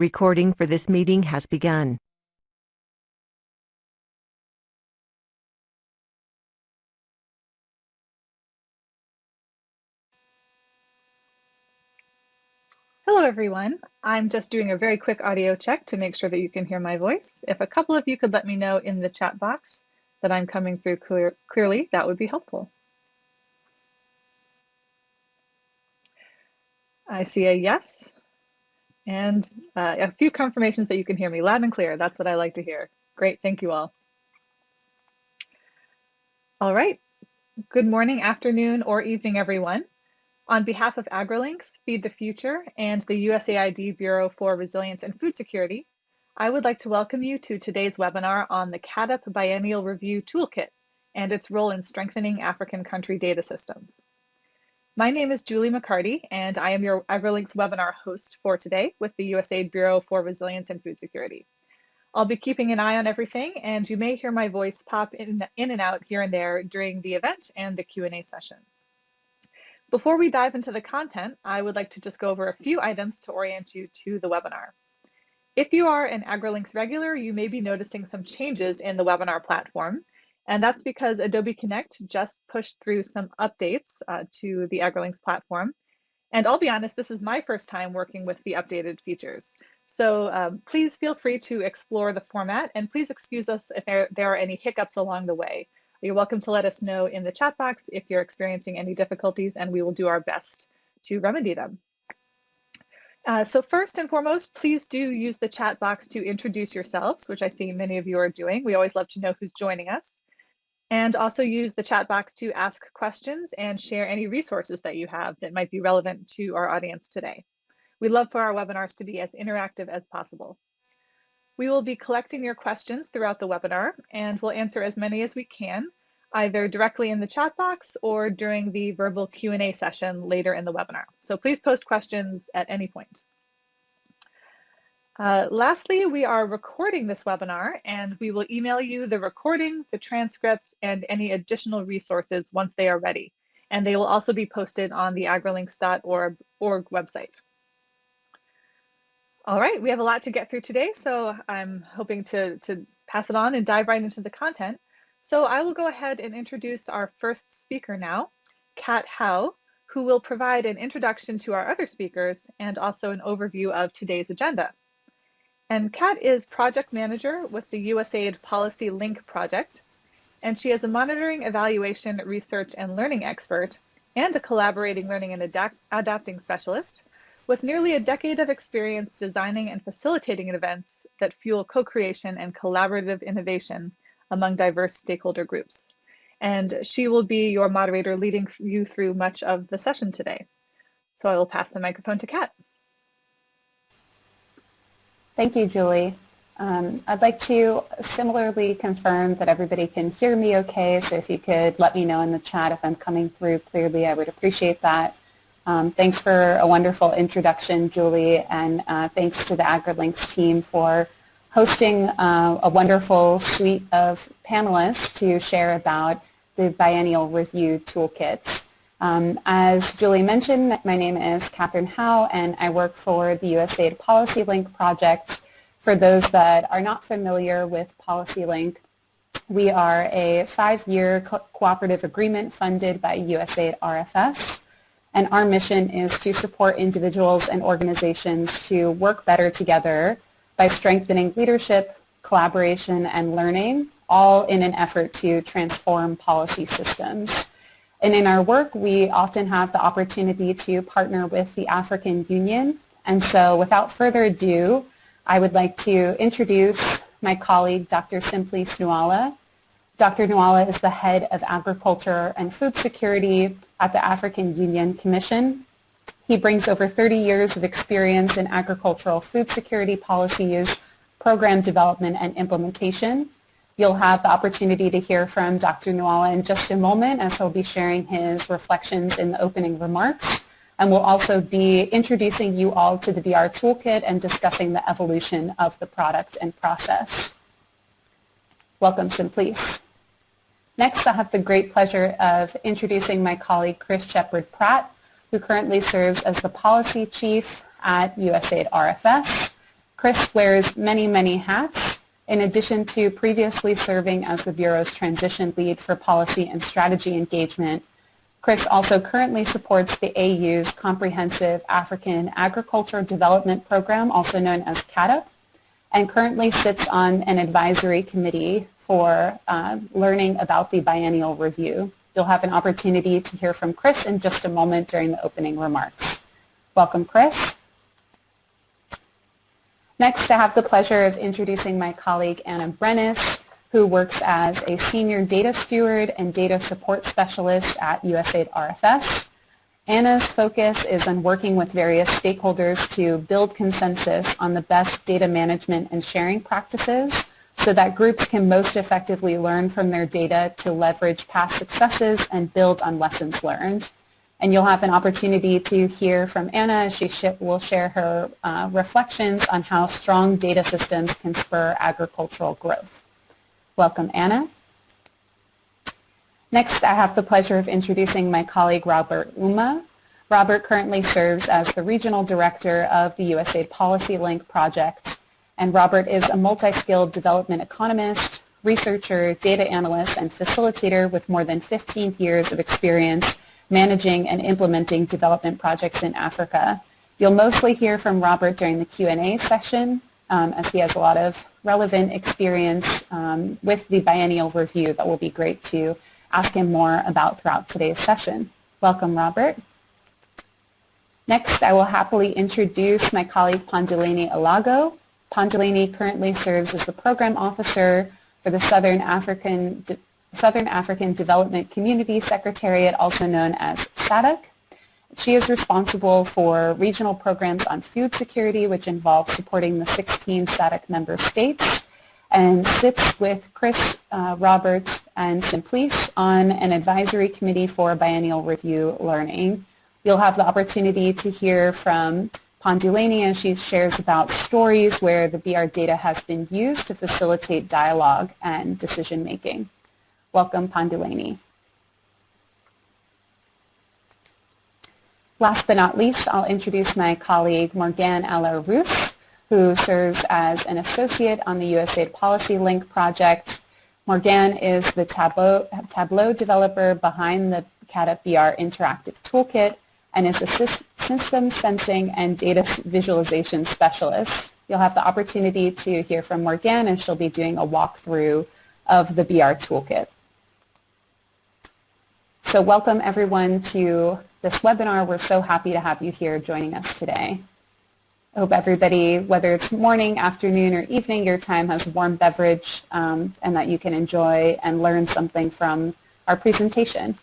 Recording for this meeting has begun. Hello everyone. I'm just doing a very quick audio check to make sure that you can hear my voice. If a couple of you could let me know in the chat box that I'm coming through clear, clearly, that would be helpful. I see a yes and uh, a few confirmations that you can hear me loud and clear. That's what I like to hear. Great, thank you all. All right, good morning, afternoon, or evening, everyone. On behalf of AgriLinks, Feed the Future, and the USAID Bureau for Resilience and Food Security, I would like to welcome you to today's webinar on the CAADP Biennial Review Toolkit and its role in strengthening African country data systems. My name is Julie McCarty, and I am your AgriLinks webinar host for today with the USAID Bureau for Resilience and Food Security. I'll be keeping an eye on everything, and you may hear my voice pop in, in and out here and there during the event and the Q&A session. Before we dive into the content, I would like to just go over a few items to orient you to the webinar. If you are an AgriLinks regular, you may be noticing some changes in the webinar platform, and that's because Adobe Connect just pushed through some updates uh, to the AgriLinks platform. And I'll be honest, this is my first time working with the updated features. So um, please feel free to explore the format and please excuse us if there, there are any hiccups along the way. You're welcome to let us know in the chat box if you're experiencing any difficulties and we will do our best to remedy them. Uh, so first and foremost, please do use the chat box to introduce yourselves, which I see many of you are doing. We always love to know who's joining us and also use the chat box to ask questions and share any resources that you have that might be relevant to our audience today. We love for our webinars to be as interactive as possible. We will be collecting your questions throughout the webinar and we'll answer as many as we can, either directly in the chat box or during the verbal Q&A session later in the webinar. So please post questions at any point. Uh, lastly, we are recording this webinar and we will email you the recording, the transcript, and any additional resources once they are ready. And they will also be posted on the agrilinks.org website. All right, we have a lot to get through today, so I'm hoping to, to pass it on and dive right into the content. So I will go ahead and introduce our first speaker now, Kat Howe, who will provide an introduction to our other speakers and also an overview of today's agenda. And Kat is project manager with the USAID Policy Link project, and she is a monitoring, evaluation, research, and learning expert and a collaborating learning and adapt adapting specialist with nearly a decade of experience designing and facilitating events that fuel co-creation and collaborative innovation among diverse stakeholder groups. And she will be your moderator leading you through much of the session today. So I will pass the microphone to Kat. Thank you, Julie. Um, I'd like to similarly confirm that everybody can hear me okay, so if you could let me know in the chat if I'm coming through clearly, I would appreciate that. Um, thanks for a wonderful introduction, Julie, and uh, thanks to the AgriLinks team for hosting uh, a wonderful suite of panelists to share about the Biennial Review Toolkits. Um, as Julie mentioned, my name is Catherine Howe and I work for the USAID Policy Link project. For those that are not familiar with Policy Link, we are a five-year co cooperative agreement funded by USAID RFS and our mission is to support individuals and organizations to work better together by strengthening leadership, collaboration, and learning, all in an effort to transform policy systems. And in our work, we often have the opportunity to partner with the African Union. And so without further ado, I would like to introduce my colleague, Dr. Simplice Nouala. Dr. Nouala is the head of agriculture and food security at the African Union Commission. He brings over 30 years of experience in agricultural food security policies, program development, and implementation. You'll have the opportunity to hear from Dr. Nouala in just a moment as he'll be sharing his reflections in the opening remarks. And we'll also be introducing you all to the BR Toolkit and discussing the evolution of the product and process. Welcome, Simplice. Next, I have the great pleasure of introducing my colleague Chris Shepard Pratt, who currently serves as the Policy Chief at USAID RFS Chris wears many, many hats. In addition to previously serving as the Bureau's transition lead for policy and strategy engagement, Chris also currently supports the AU's Comprehensive African Agriculture Development Program, also known as CAADP, and currently sits on an advisory committee for uh, learning about the biennial review. You'll have an opportunity to hear from Chris in just a moment during the opening remarks. Welcome, Chris. Next, I have the pleasure of introducing my colleague Anna Brennis, who works as a senior data steward and data support specialist at USAID RFS. Anna's focus is on working with various stakeholders to build consensus on the best data management and sharing practices so that groups can most effectively learn from their data to leverage past successes and build on lessons learned. And you'll have an opportunity to hear from Anna she sh will share her uh, reflections on how strong data systems can spur agricultural growth. Welcome, Anna. Next, I have the pleasure of introducing my colleague, Robert Ouma. Robert currently serves as the Regional Director of the USAID Policy Link project and Robert is a multi-skilled development economist, researcher, data analyst, and facilitator with more than 15 years of experience managing and implementing development projects in Africa. You'll mostly hear from Robert during the Q&A session um, as he has a lot of relevant experience um, with the biennial review that will be great to ask him more about throughout today's session. Welcome, Robert. Next, I will happily introduce my colleague Ponduleni Alago. Ponduleni currently serves as the program officer for the Southern African, Southern African Development Community Secretariat, also known as SADC. She is responsible for regional programs on food security, which involve supporting the 16 SADC member states, and sits with Chris uh, Roberts and Simplice on an advisory committee for biennial review learning. You'll have the opportunity to hear from Ponduleni, and she shares about stories where the BR data has been used to facilitate dialogue and decision making. Welcome, Ponduleni. Last but not least, I'll introduce my colleague Morgan Aller-Roos, who serves as an associate on the USAID Policy Link project. Morgan is the Tableau, Tableau developer behind the BR Interactive Toolkit and is a system sensing and data visualization specialist. You'll have the opportunity to hear from Morgan and she'll be doing a walkthrough of the BR toolkit. So welcome everyone to this webinar. We're so happy to have you here joining us today. I hope everybody, whether it's morning, afternoon, or evening, your time has a warm beverage um, and that you can enjoy and learn something from our presentation.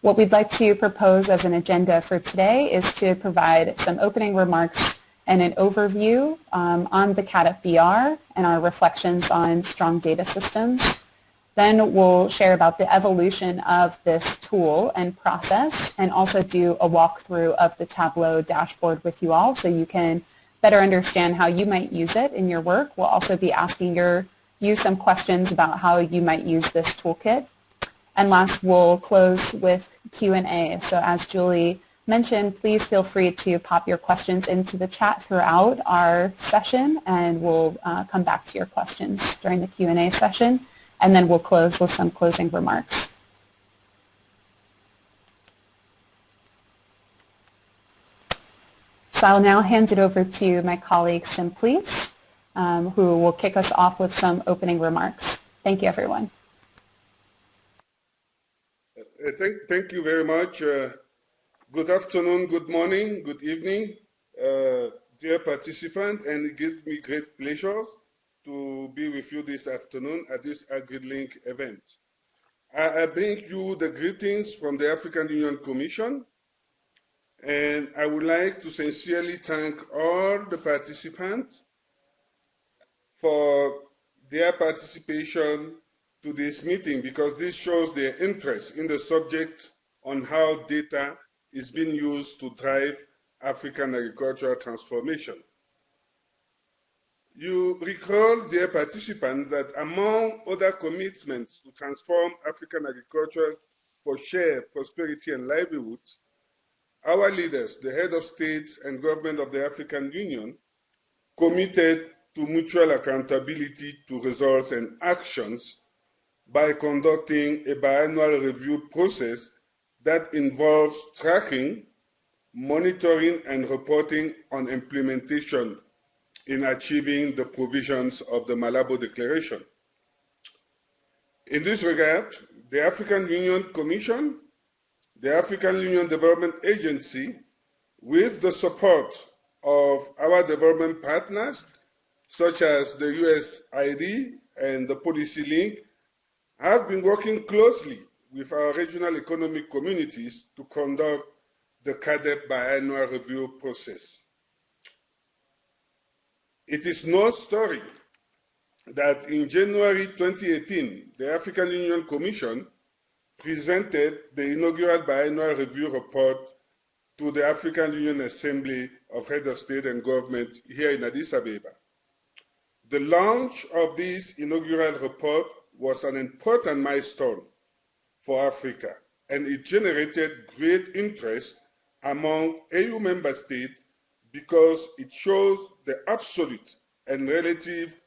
What we'd like to propose as an agenda for today is to provide some opening remarks and an overview um, on the CAADP BR and our reflections on strong data systems. Then we'll share about the evolution of this tool and process and also do a walkthrough of the Tableau dashboard with you all so you can better understand how you might use it in your work. We'll also be asking your, you some questions about how you might use this toolkit and last, we'll close with Q&A. So as Julie mentioned, please feel free to pop your questions into the chat throughout our session, and we'll uh, come back to your questions during the Q&A session, and then we'll close with some closing remarks. So I'll now hand it over to my colleague Simplice, um, who will kick us off with some opening remarks. Thank you, everyone. Uh, thank, thank you very much. Uh, good afternoon, good morning, good evening, uh, dear participant, and it gives me great pleasure to be with you this afternoon at this AgriLink event. I, I bring you the greetings from the African Union Commission, and I would like to sincerely thank all the participants for their participation to this meeting because this shows their interest in the subject on how data is being used to drive African agricultural transformation. You recall, dear participants, that among other commitments to transform African agriculture for shared prosperity and livelihoods, our leaders, the head of states and government of the African Union, committed to mutual accountability to results and actions by conducting a biannual review process that involves tracking, monitoring, and reporting on implementation in achieving the provisions of the Malabo Declaration. In this regard, the African Union Commission, the African Union Development Agency, with the support of our development partners, such as the USID and the Policy Link, have been working closely with our regional economic communities to conduct the CAADP biannual review process. It is no story that in January 2018, the African Union Commission presented the inaugural biannual review report to the African Union Assembly of Heads of State and Government here in Addis Ababa. The launch of this inaugural report was an important milestone for Africa, and it generated great interest among AU member states because it shows the absolute and relative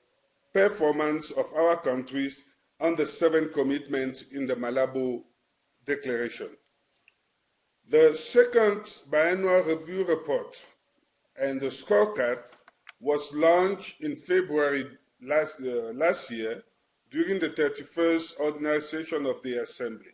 performance of our countries on the seven commitments in the Malabo Declaration. The second biannual review report and the scorecard was launched in February last, uh, last year during the 31st ordinary session of the Assembly.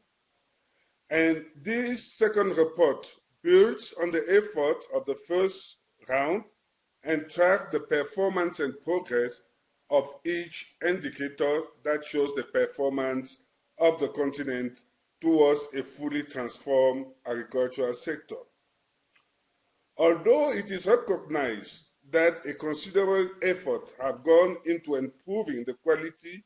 And this second report builds on the effort of the first and track the performance and progress of each indicator that shows the performance of the continent towards a fully transformed agricultural sector. Although it is recognized that a considerable effort have gone into improving the quality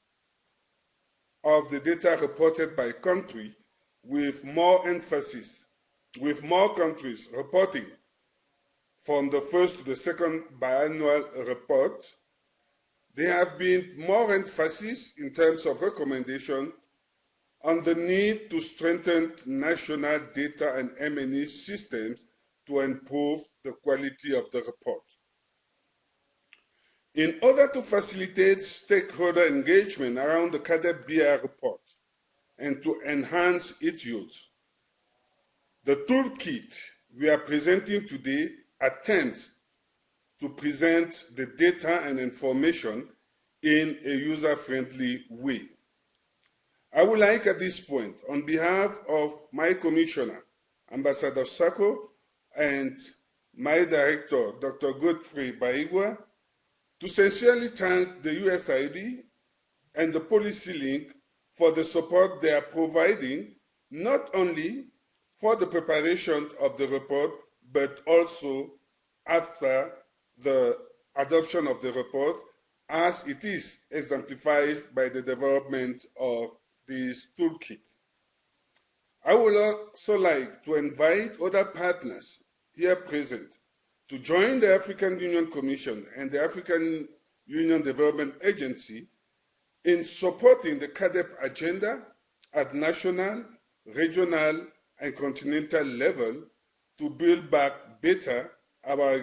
of the data reported by country with more emphasis, with more countries reporting from the first to the second biannual report, there have been more emphasis in terms of recommendation on the need to strengthen national data and M&E systems to improve the quality of the report. In order to facilitate stakeholder engagement around the CAADP BR report and to enhance its use, the toolkit we are presenting today attempts to present the data and information in a user-friendly way. I would like at this point, on behalf of my commissioner, Ambassador Sacko, and my director, Dr. Godfrey Bahiigwa, to sincerely thank the USAID and the Policy Link for the support they are providing, not only for the preparation of the report, but also after the adoption of the report, as it is exemplified by the development of this toolkit. I would also like to invite other partners here present to join the African Union Commission and the African Union Development Agency in supporting the CAADP agenda at national, regional, and continental level to build back better our,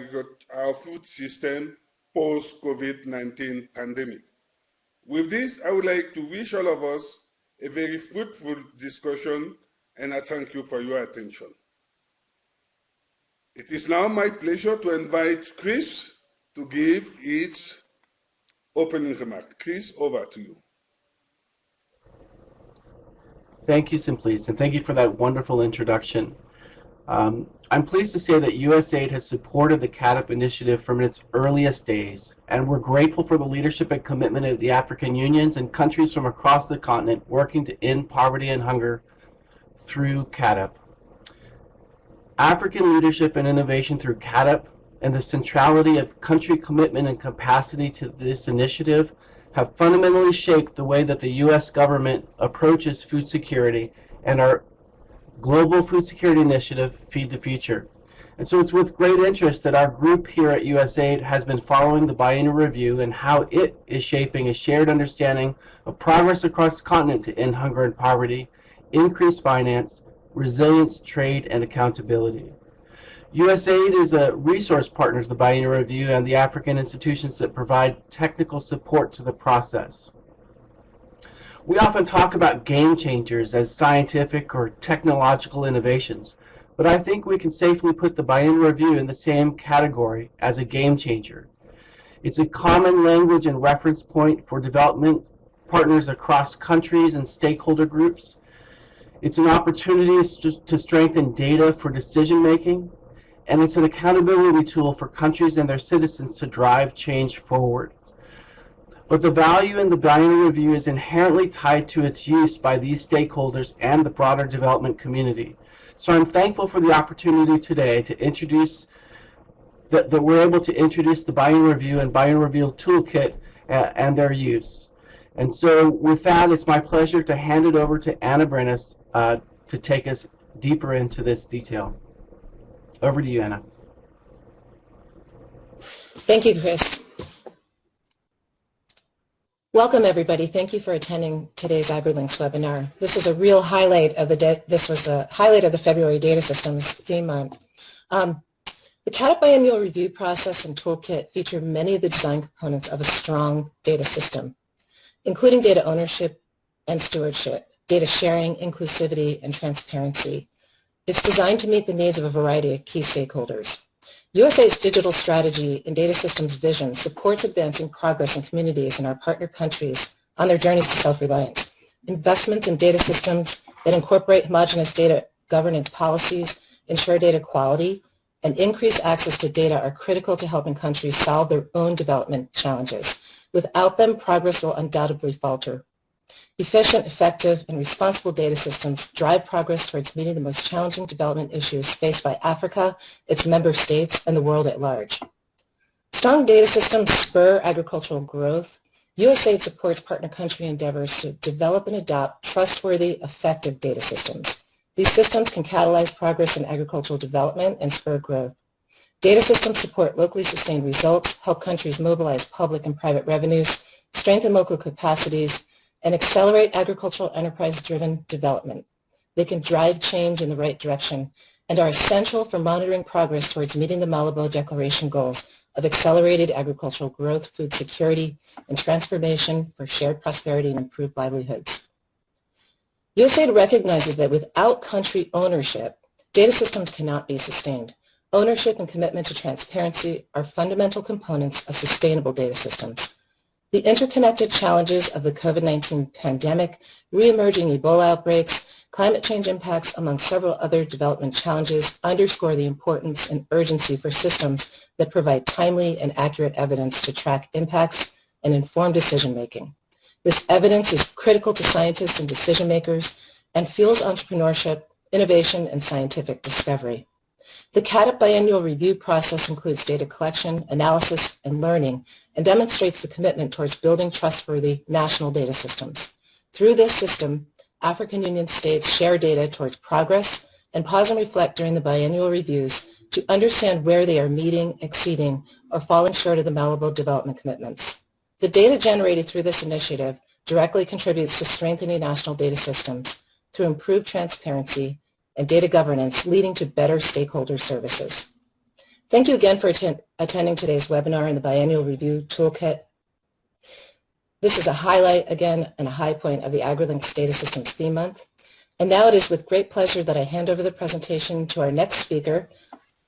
our food system post-COVID-19 pandemic. With this, I would like to wish all of us a very fruitful discussion and I thank you for your attention. It is now my pleasure to invite Chris to give its opening remark. Chris, over to you. Thank you, Simplice, and thank you for that wonderful introduction. Um, I'm pleased to say that USAID has supported the CAADP initiative from its earliest days, and we're grateful for the leadership and commitment of the African unions and countries from across the continent working to end poverty and hunger through CAADP. African leadership and innovation through CAADP and the centrality of country commitment and capacity to this initiative have fundamentally shaped the way that the U.S. government approaches food security and our global food security initiative, Feed the Future. And so it's with great interest that our group here at USAID has been following the biennial review and how it is shaping a shared understanding of progress across the continent to end hunger and poverty, increase finance, resilience, trade, and accountability. USAID is a resource partner to the Biennial Review and the African institutions that provide technical support to the process. We often talk about game changers as scientific or technological innovations, but I think we can safely put the Biennial Review in the same category as a game changer. It's a common language and reference point for development partners across countries and stakeholder groups. It's an opportunity to strengthen data for decision making, and it's an accountability tool for countries and their citizens to drive change forward. But the value in the Biennial Review is inherently tied to its use by these stakeholders and the broader development community. So I'm thankful for the opportunity today to introduce, that, that we're able to introduce the Biennial Review and Biennial Review Toolkit uh, and their use. And so with that, it's my pleasure to hand it over to Anna Brenes uh, to take us deeper into this detail. Over to you, Anna. Thank you, Chris. Welcome, everybody. Thank you for attending today's AgriLinks webinar. This is a real highlight of the, this was a highlight of the February Data Systems theme month. Um, the CAADP biannual review process and toolkit feature many of the design components of a strong data system, including data ownership and stewardship, data sharing, inclusivity, and transparency. It's designed to meet the needs of a variety of key stakeholders. USAID's digital strategy and data systems vision supports advancing progress in communities in our partner countries on their journeys to self-reliance. Investments in data systems that incorporate homogeneous data governance policies, ensure data quality, and increase access to data are critical to helping countries solve their own development challenges. Without them, progress will undoubtedly falter. Efficient, effective, and responsible data systems drive progress towards meeting the most challenging development issues faced by Africa, its member states, and the world at large. Strong data systems spur agricultural growth. USAID supports partner country endeavors to develop and adopt trustworthy, effective data systems. These systems can catalyze progress in agricultural development and spur growth. Data systems support locally sustained results, help countries mobilize public and private revenues, strengthen local capacities, and accelerate agricultural enterprise-driven development. They can drive change in the right direction and are essential for monitoring progress towards meeting the Malabo Declaration goals of accelerated agricultural growth, food security, and transformation for shared prosperity and improved livelihoods. USAID recognizes that without country ownership, data systems cannot be sustained. Ownership and commitment to transparency are fundamental components of sustainable data systems. The interconnected challenges of the COVID-19 pandemic, re-emerging Ebola outbreaks, climate change impacts, among several other development challenges, underscore the importance and urgency for systems that provide timely and accurate evidence to track impacts and inform decision-making. This evidence is critical to scientists and decision makers and fuels entrepreneurship, innovation, and scientific discovery. The CAADP biannual review process includes data collection, analysis, and learning, and demonstrates the commitment towards building trustworthy national data systems. Through this system, African Union states share data towards progress and pause and reflect during the biannual reviews to understand where they are meeting, exceeding, or falling short of the Malabo development commitments. The data generated through this initiative directly contributes to strengthening national data systems through improved transparency and data governance leading to better stakeholder services. Thank you again for attend attending today's webinar in the Biennial Review Toolkit. This is a highlight, again, and a high point of the AgriLinks Data Systems Theme Month. And now it is with great pleasure that I hand over the presentation to our next speaker,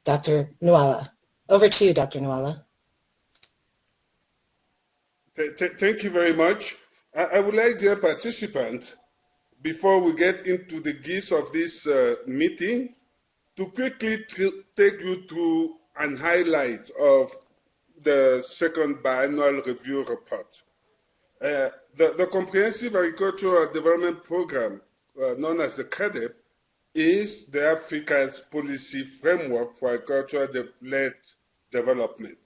Dr. Nouala. Over to you, Dr. Nouala. Thank you very much. I would like, dear participants, before we get into the gist of this uh, meeting, to quickly take you through an highlight of the second biannual review report. Uh, the, the, Comprehensive Agricultural Development Program, uh, known as the CAADP, is the Africa's policy framework for agricultural-led development.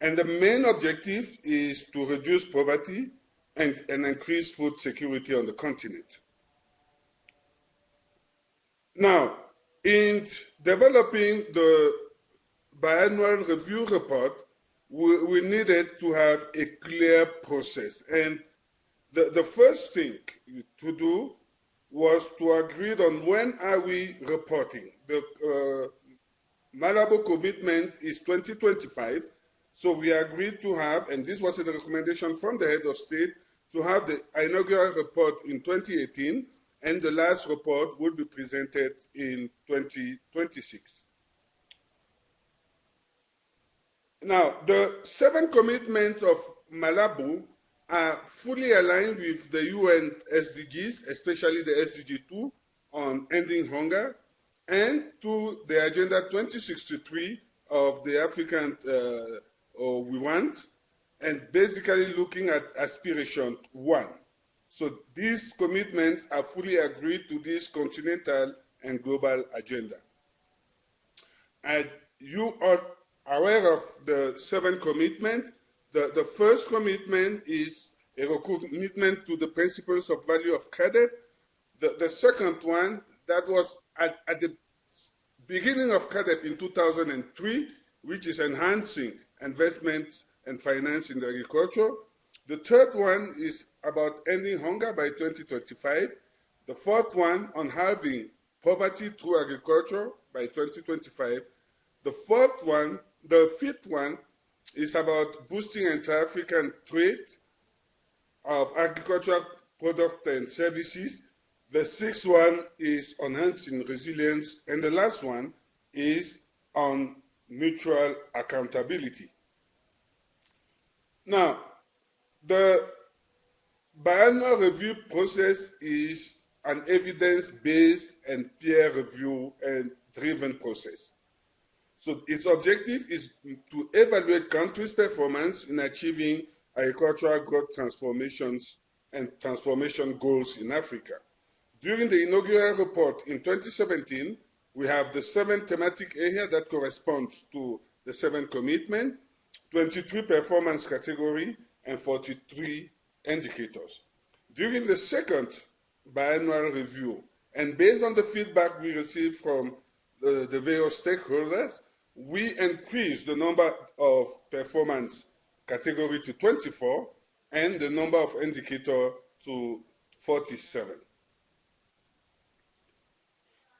And the main objective is to reduce poverty and, and increase food security on the continent. Now, in developing the biannual review report, we, we, needed to have a clear process. And the, the first thing to do was to agree on when are we reporting. The, uh, Malabo commitment is 2025. So we agreed to have, and this was a recommendation from the head of state, to have the inaugural report in 2018, and the last report will be presented in 2026. Now, the seven commitments of Malabo are fully aligned with the UN SDGs, especially the SDG 2 on ending hunger, and to the Agenda 2063 of the African uh, we want, and basically looking at aspiration one. So these commitments are fully agreed to this continental and global agenda. And you are aware of the seven commitments. The, the first commitment is a commitment to the principles of value of credit. The, the second one, that was at, at the beginning of CAADP in 2003, which is enhancing investment and finance in agriculture. The third one is about ending hunger by 2025. The fourth one on halving poverty through agriculture by 2025. The fourth one, the fifth one, is about boosting inter-African trade of agricultural products and services. The sixth one is enhancing resilience. And the last one is on mutual accountability. Now, the biannual review process is an evidence-based and peer review and driven process. So its objective is to evaluate countries' performance in achieving agricultural growth transformations and transformation goals in Africa. During the inaugural report in 2017, we have the seven thematic areas that correspond to the seven commitment, 23 performance category, and 43 indicators. During the second biannual review, and based on the feedback we received from the, the various stakeholders, we increased the number of performance category to 24 and the number of indicator to 47.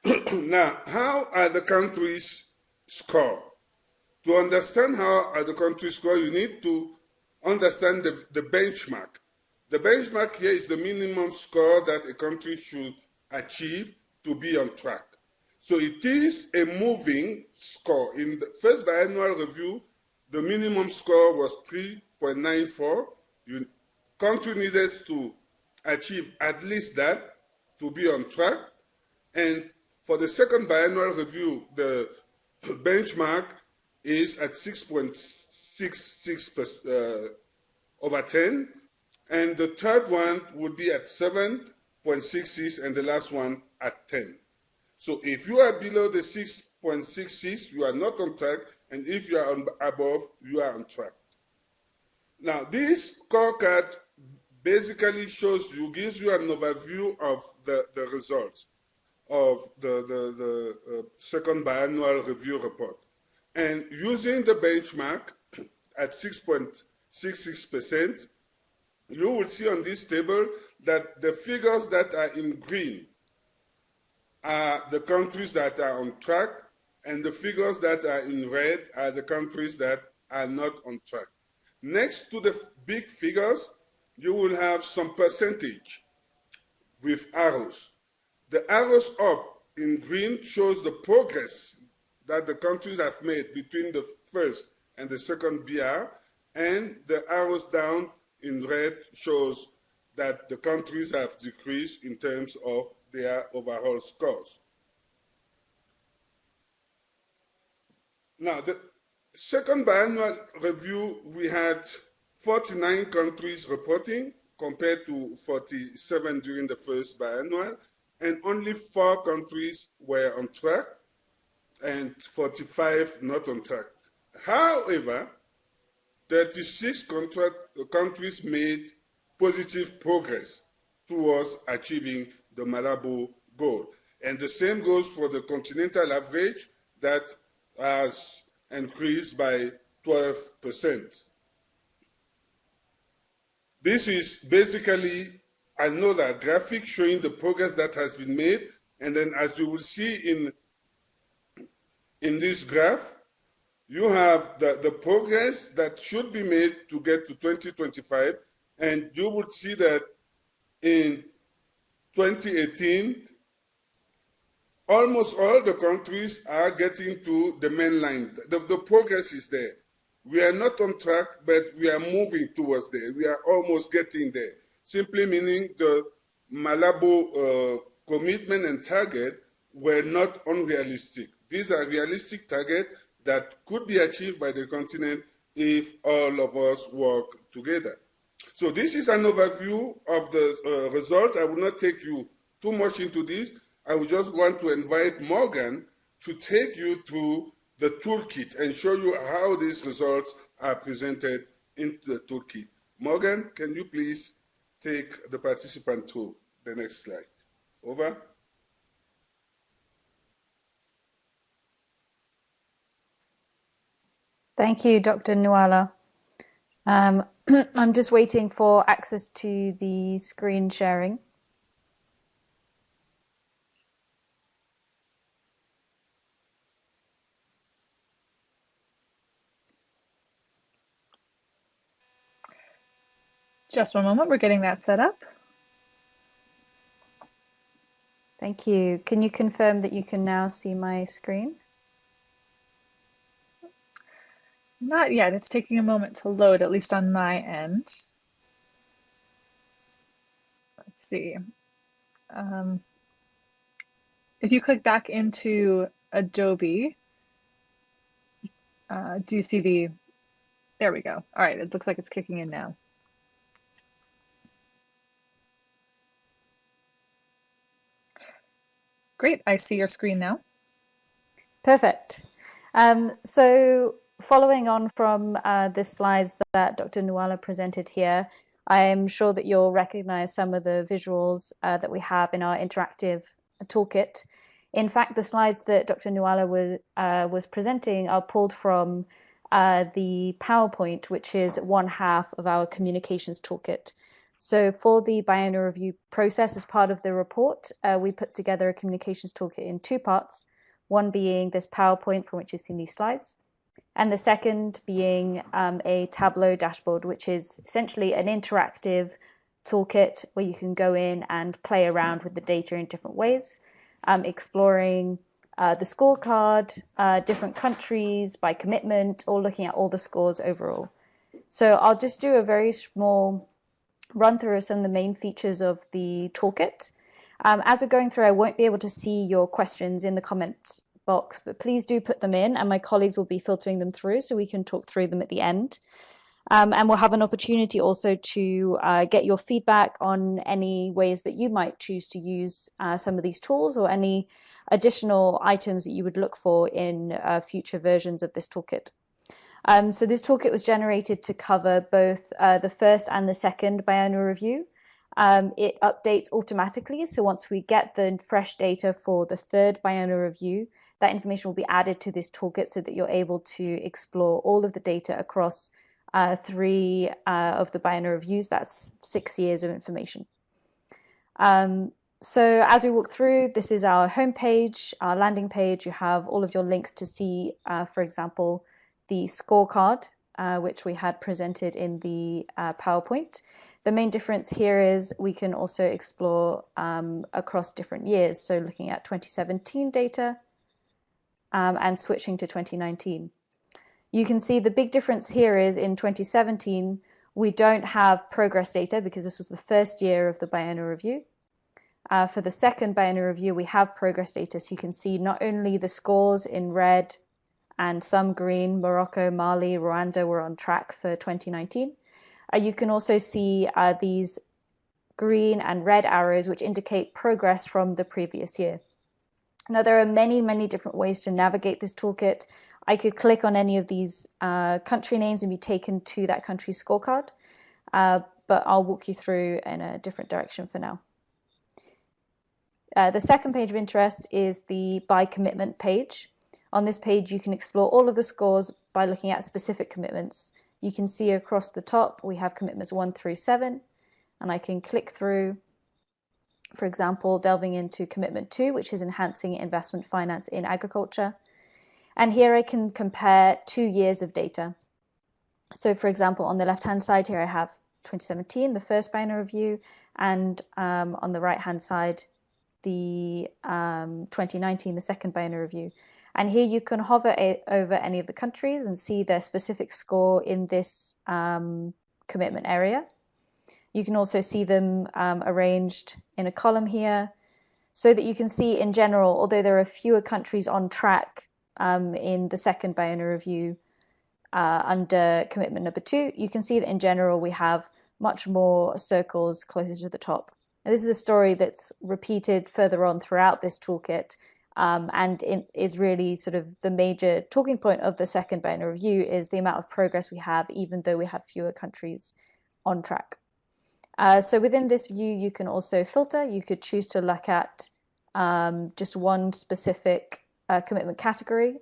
now, how are the countries score? To understand how are the countries score, you need to understand the, the benchmark. The benchmark here is the minimum score that a country should achieve to be on track. So it is a moving score. In the first biannual review, the minimum score was 3.94. You country needed to achieve at least that to be on track. And for the second biannual review, the benchmark is at 6.66 uh, over 10, and the third one would be at 7.66, and the last one at 10. So if you are below the 6.66, you are not on track, and if you are on, above, you are on track. Now, this scorecard basically shows you, gives you an overview of the, the results of the, the, the uh, second biannual review report. And using the benchmark at 6.66%, you will see on this table that the figures that are in green are the countries that are on track, and the figures that are in red are the countries that are not on track. Next to the big figures, you will have some percentage with arrows. The arrows up in green shows the progress that the countries have made between the first and the second BR, and the arrows down in red shows that the countries have decreased in terms of their overall scores. Now, the second biannual review, we had 49 countries reporting compared to 47 during the first biannual, and only four countries were on track and 45 not on track. However, 36 countries made positive progress towards achieving the Malabo goal. And the same goes for the continental average that has increased by 12%. This is basically another graphic showing the progress that has been made. And then as you will see in, in this graph, you have the, the progress that should be made to get to 2025, and you would see that in 2018, almost all the countries are getting to the main line. The, the progress is there. We are not on track, but we are moving towards there. We are almost getting there. Simply meaning the Malabo uh, commitment and target were not unrealistic. These are realistic targets that could be achieved by the continent if all of us work together. So this is an overview of the uh, result. I will not take you too much into this. I would just want to invite Morgan to take you through the toolkit and show you how these results are presented in the toolkit. Morgan, can you please take the participant to the next slide? Over. Thank you, Dr. Nouala. Um, I'm just waiting for access to the screen sharing. Just one moment, we're getting that set up. Thank you. Can you confirm that you can now see my screen? Not yet, it's taking a moment to load, at least on my end. Let's see. Um, if you click back into Adobe, uh, do you see the, there we go. All right, it looks like it's kicking in now. Great, I see your screen now. Perfect. Um, so following on from uh, the slides that Dr. Nouala presented here, I'm sure that you'll recognize some of the visuals uh, that we have in our interactive toolkit. In fact, the slides that Dr. Nouala was, uh, was presenting are pulled from uh, the PowerPoint, which is one half of our communications toolkit. So for the biennial review process, as part of the report, uh, we put together a communications toolkit in two parts, one being this PowerPoint from which you've seen these slides, and the second being um, a Tableau dashboard, which is essentially an interactive toolkit where you can go in and play around with the data in different ways, um, exploring uh, the scorecard, uh, different countries by commitment, or looking at all the scores overall. So I'll just do a very small run through of some of the main features of the toolkit. Um, as we're going through, I won't be able to see your questions in the comments box, but please do put them in and my colleagues will be filtering them through so we can talk through them at the end. Um, and we'll have an opportunity also to uh, get your feedback on any ways that you might choose to use uh, some of these tools or any additional items that you would look for in uh, future versions of this toolkit. Um, so this toolkit was generated to cover both uh, the first and the second biannual review. Um, it updates automatically, so once we get the fresh data for the third biennial review, that information will be added to this toolkit so that you're able to explore all of the data across uh, three uh, of the biennial reviews. That's six years of information. Um, so as we walk through, this is our homepage, our landing page. You have all of your links to see, uh, for example, the scorecard, uh, which we had presented in the uh, PowerPoint. The main difference here is we can also explore um, across different years. So looking at 2017 data um, and switching to 2019. You can see the big difference here is in 2017, we don't have progress data because this was the first year of the biennial review. Uh, for the second biennial review, we have progress data. So you can see not only the scores in red and some green, Morocco, Mali, Rwanda were on track for 2019. Uh, you can also see uh, these green and red arrows, which indicate progress from the previous year. Now, there are many, many different ways to navigate this toolkit. I could click on any of these uh, country names and be taken to that country's scorecard, uh, but I'll walk you through in a different direction for now. Uh, the second page of interest is the by commitment page. On this page, you can explore all of the scores by looking at specific commitments. You can see across the top, we have commitments one through seven, and I can click through, for example, delving into commitment two, which is enhancing investment finance in agriculture. And here I can compare two years of data. So for example, on the left-hand side here, I have 2017, the first biennial review, and um, on the right-hand side, the um, 2019, the second biennial review. And here you can hover over any of the countries and see their specific score in this um, commitment area. You can also see them um, arranged in a column here so that you can see in general, although there are fewer countries on track um, in the second biennial review uh, under commitment number two, you can see that in general we have much more circles closer to the top. And this is a story that's repeated further on throughout this toolkit um, and it is really sort of the major talking point of the second biennial review is the amount of progress we have even though we have fewer countries on track. Uh, so within this view, you can also filter. You could choose to look at um, just one specific uh, commitment category.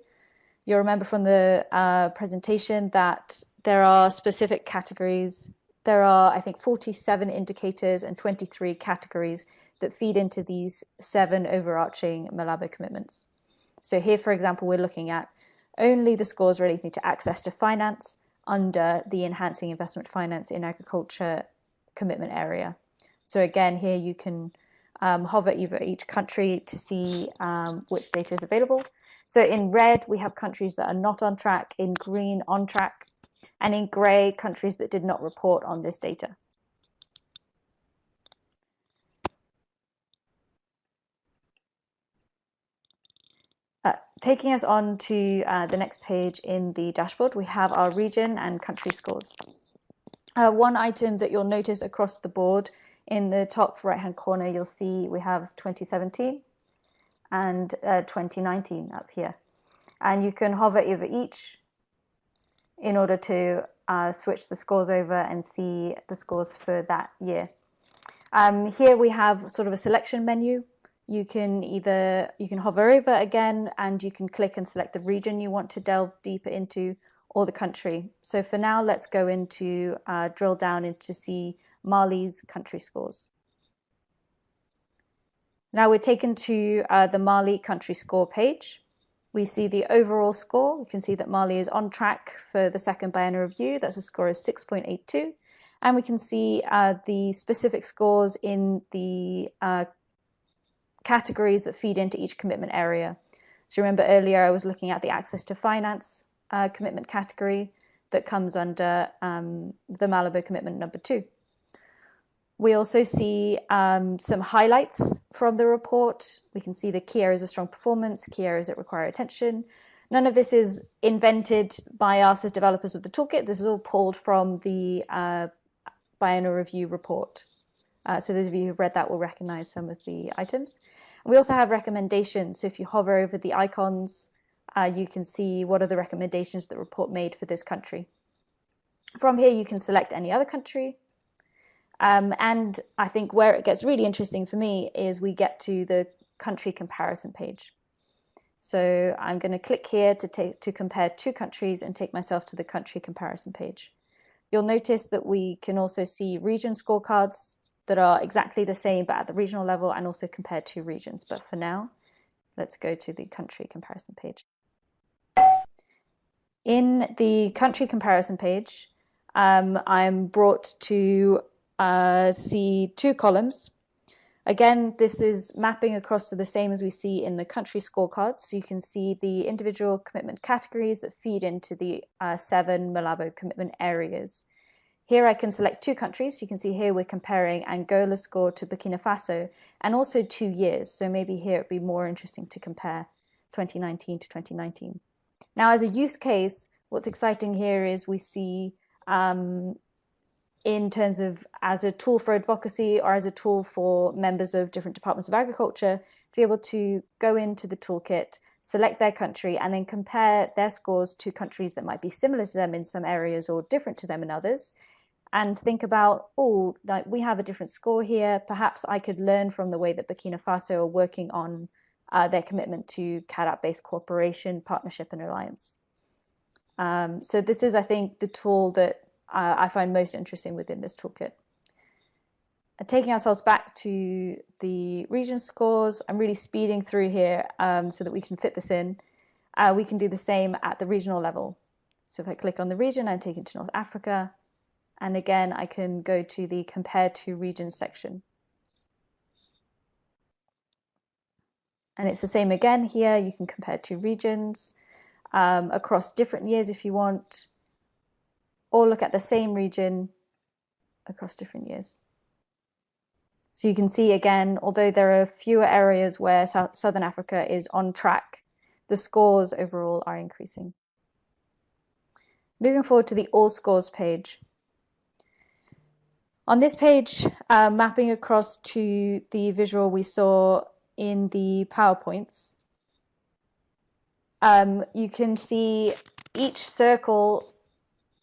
You'll remember from the uh, presentation that there are specific categories. There are, I think, 47 indicators and 23 categories that feed into these seven overarching Malabo commitments. So here, for example, we're looking at only the scores relating to access to finance under the Enhancing Investment Finance in Agriculture commitment area. So again, here you can um, hover over each country to see um, which data is available. So in red, we have countries that are not on track, in green, on track, and in gray, countries that did not report on this data. Uh, taking us on to uh, the next page in the dashboard, we have our region and country scores. Uh, one item that you'll notice across the board in the top right hand corner, you'll see we have 2017 and uh, 2019 up here. And you can hover over each in order to uh, switch the scores over and see the scores for that year. Um, here we have sort of a selection menu. You can either, you can hover over again and you can click and select the region you want to delve deeper into or the country. So for now, let's go into uh, drill down into see Mali's country scores. Now we're taken to uh, the Mali country score page. We see the overall score. We can see that Mali is on track for the second biennial review. That's a score of 6.82. And we can see uh, the specific scores in the uh, categories that feed into each commitment area. So remember earlier I was looking at the access to finance uh, commitment category that comes under um, the Malabo commitment number two. We also see um, some highlights from the report. We can see the key areas of strong performance, key areas that require attention. None of this is invented by us as developers of the toolkit. This is all pulled from the uh, biennial review report. Uh, so those of you who've read that will recognize some of the items. We also have recommendations. So if you hover over the icons uh, you can see what are the recommendations the report made for this country. From here, you can select any other country. Um, and I think where it gets really interesting for me is we get to the country comparison page. So I'm going to click here to, take, to compare two countries and take myself to the country comparison page. You'll notice that we can also see region scorecards that are exactly the same but at the regional level and also compare two regions. But for now, let's go to the country comparison page. In the country comparison page, um, I'm brought to uh, see two columns. Again, this is mapping across to the same as we see in the country scorecards. So you can see the individual commitment categories that feed into the uh, seven Malabo commitment areas. Here I can select two countries. You can see here we're comparing Angola score to Burkina Faso and also two years. So maybe here it'd be more interesting to compare 2019 to 2019. Now, as a use case, what's exciting here is we see um, in terms of as a tool for advocacy or as a tool for members of different departments of agriculture to be able to go into the toolkit, select their country, and then compare their scores to countries that might be similar to them in some areas or different to them in others. And think about, oh, like we have a different score here. Perhaps I could learn from the way that Burkina Faso are working on uh, their commitment to CAADP-based cooperation, partnership, and alliance. Um, so this is, I think, the tool that uh, I find most interesting within this toolkit. And taking ourselves back to the region scores, I'm really speeding through here um, so that we can fit this in. uh, we can do the same at the regional level. So if I click on the region, I'm taken to North Africa. And again, I can go to the compare to regions section. And it's the same again here. You can compare two regions um, across different years if you want, or look at the same region across different years. So you can see again, although there are fewer areas where South, Southern Africa is on track, the scores overall are increasing. Moving forward to the all scores page. On this page, uh, mapping across to the visual we saw in the PowerPoints, um, you can see each circle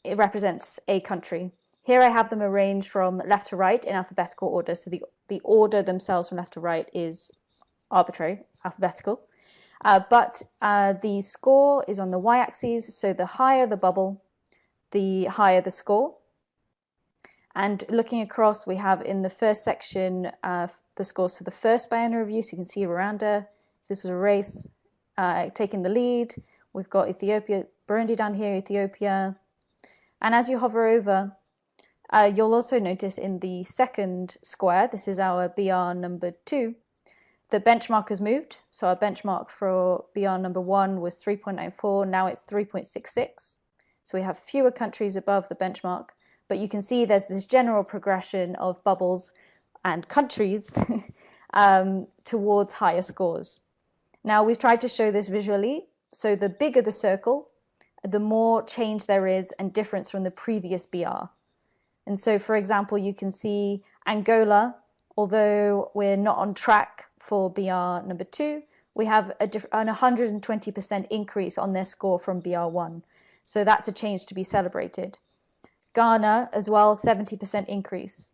it represents a country. Here I have them arranged from left to right in alphabetical order. So the, the order themselves from left to right is arbitrary, alphabetical. Uh, but uh, the score is on the y-axis, so the higher the bubble, the higher the score. And looking across, we have in the first section uh, the scores for the first biennial review. So you can see Rwanda, this was a race, uh, taking the lead. We've got Ethiopia, Burundi down here, Ethiopia. And as you hover over, uh, you'll also notice in the second square, this is our BR number two, the benchmark has moved. So our benchmark for BR number one was 3.94, now it's 3.66. So we have fewer countries above the benchmark, but you can see there's this general progression of bubbles and countries um, towards higher scores. Now we've tried to show this visually. So the bigger the circle, the more change there is and difference from the previous BR. And so, for example, you can see Angola, although we're not on track for BR number two, we have a an 120% increase on their score from BR1. So that's a change to be celebrated. Ghana as well, 70% increase.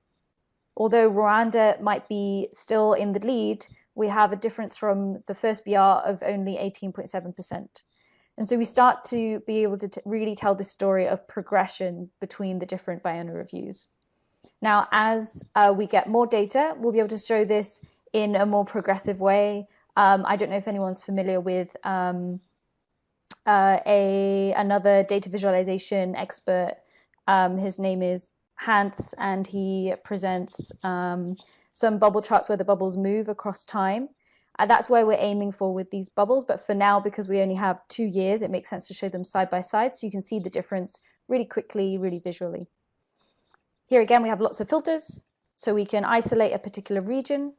Although Rwanda might be still in the lead, we have a difference from the first BR of only 18.7%. And so we start to be able to really tell the story of progression between the different biennial reviews. Now, as uh, we get more data, we'll be able to show this in a more progressive way. Um, I don't know if anyone's familiar with um, uh, a another data visualization expert. Um, his name is Hans, and he presents um, some bubble charts where the bubbles move across time. And that's where we're aiming for with these bubbles. But for now, because we only have two years, it makes sense to show them side by side so you can see the difference really quickly, really visually. Here again, we have lots of filters. So we can isolate a particular region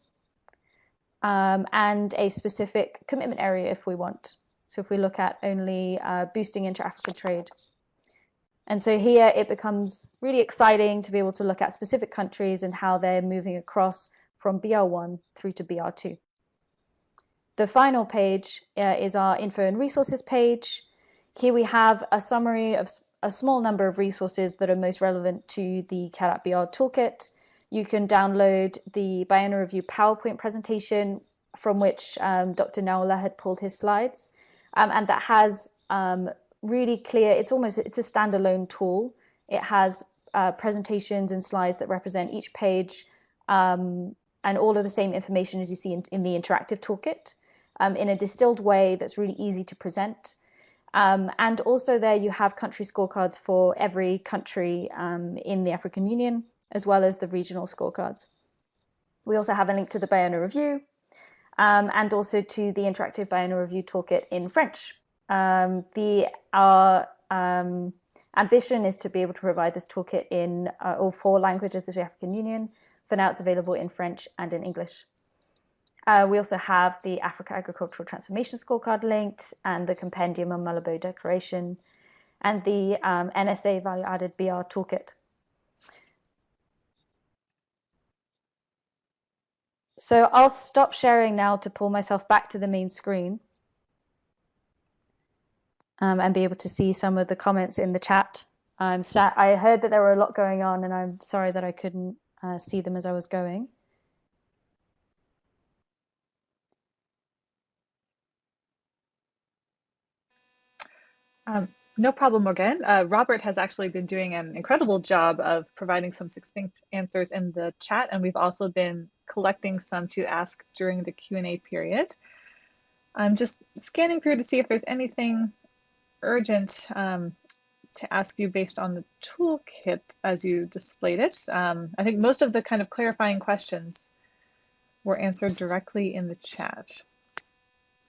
um, and a specific commitment area if we want. So if we look at only uh, boosting inter-African trade. And so here it becomes really exciting to be able to look at specific countries and how they're moving across from BR1 through to BR2. The final page uh, is our info and resources page. Here we have a summary of a small number of resources that are most relevant to the CAADP BR toolkit. You can download the Biennial Review PowerPoint presentation from which um, Dr. Nouala had pulled his slides. Um, and that has um, really clear, it's almost, it's a standalone tool. It has uh, presentations and slides that represent each page um, and all of the same information as you see in, in the interactive toolkit um, in a distilled way that's really easy to present. Um, and also there you have country scorecards for every country um, in the African Union, as well as the regional scorecards. We also have a link to the Biennial Review um, and also to the interactive Biennial Review toolkit in French. Um, the Our um, ambition is to be able to provide this toolkit in uh, all four languages of the African Union. For now, it's available in French and in English. Uh, we also have the Africa Agricultural Transformation Scorecard linked and the Compendium on Malabo Declaration and the um, NSA Value Added BR Toolkit. So I'll stop sharing now to pull myself back to the main screen um, and be able to see some of the comments in the chat. I'm I heard that there were a lot going on and I'm sorry that I couldn't uh, see them as I was going. Um, no problem, Morgan. Uh, Robert has actually been doing an incredible job of providing some succinct answers in the chat, and we've also been collecting some to ask during the Q&A period. I'm just scanning through to see if there's anything urgent um, to ask you based on the toolkit as you displayed it. Um, I think most of the kind of clarifying questions were answered directly in the chat.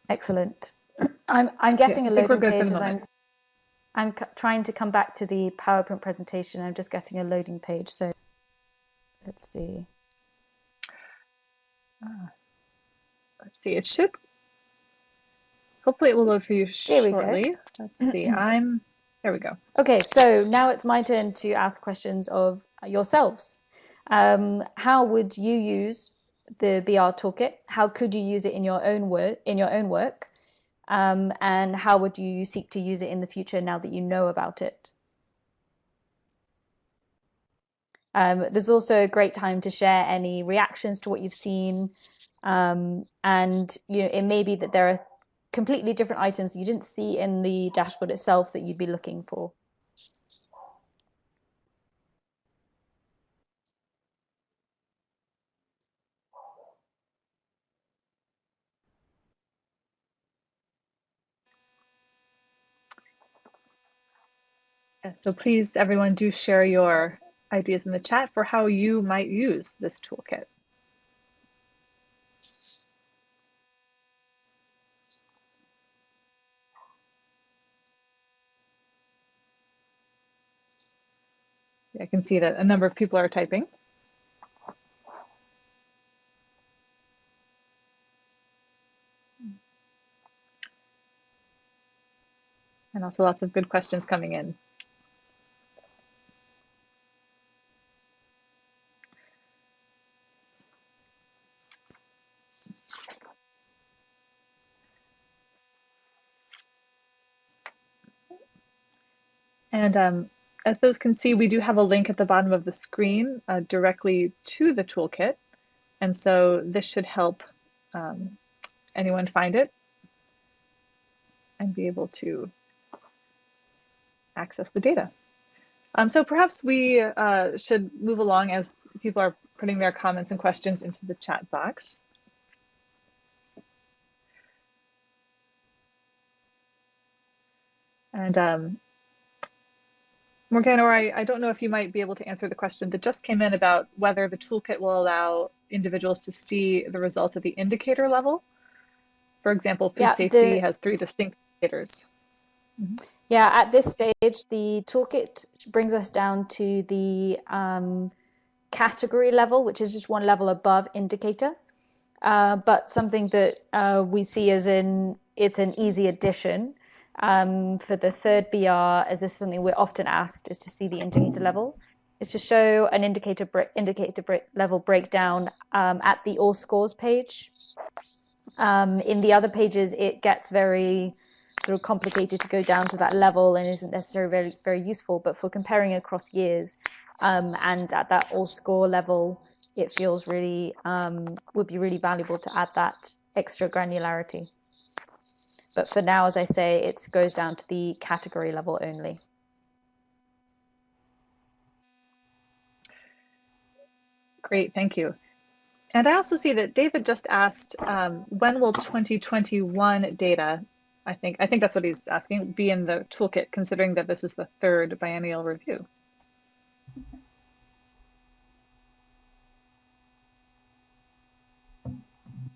Excellent. I'm, I'm getting yeah, a loading page as I'm, I'm trying to come back to the PowerPoint presentation. I'm just getting a loading page. So let's see. Ah, let's see, it should, hopefully it will load for you shortly. Let's see, I'm, there we go. Okay, so now it's my turn to ask questions of yourselves. Um, how would you use the BR toolkit? How could you use it in your own work? In your own work, um, and how would you seek to use it in the future now that you know about it? Um, there's also a great time to share any reactions to what you've seen, um, and you know it may be that there are completely different items you didn't see in the dashboard itself that you'd be looking for. So please, everyone, do share your ideas in the chat for how you might use this toolkit. I can see that a number of people are typing. And also lots of good questions coming in. And um, as those can see, we do have a link at the bottom of the screen uh, directly to the toolkit. And so this should help um, anyone find it and be able to access the data. Um, so perhaps we uh, should move along as people are putting their comments and questions into the chat box. And um, Morgana, or I, I don't know if you might be able to answer the question that just came in about whether the toolkit will allow individuals to see the results at the indicator level. For example, food yeah, safety the, has three distinct indicators. Mm -hmm. Yeah, at this stage, the toolkit brings us down to the um, category level, which is just one level above indicator. Uh, but something that uh, we see as in it's an easy addition um, for the third BR, as this is something we're often asked, is to see the indicator level, is to show an indicator indicator level breakdown um, at the all scores page. Um, in the other pages, it gets very sort of complicated to go down to that level and isn't necessarily very, very useful. But for comparing across years um, and at that all score level, it feels really um, would be really valuable to add that extra granularity. But for now, as I say, it goes down to the category level only. Great, thank you. And I also see that David just asked, um, when will 2021 data, I think, I think that's what he's asking, be in the toolkit, considering that this is the third biennial review?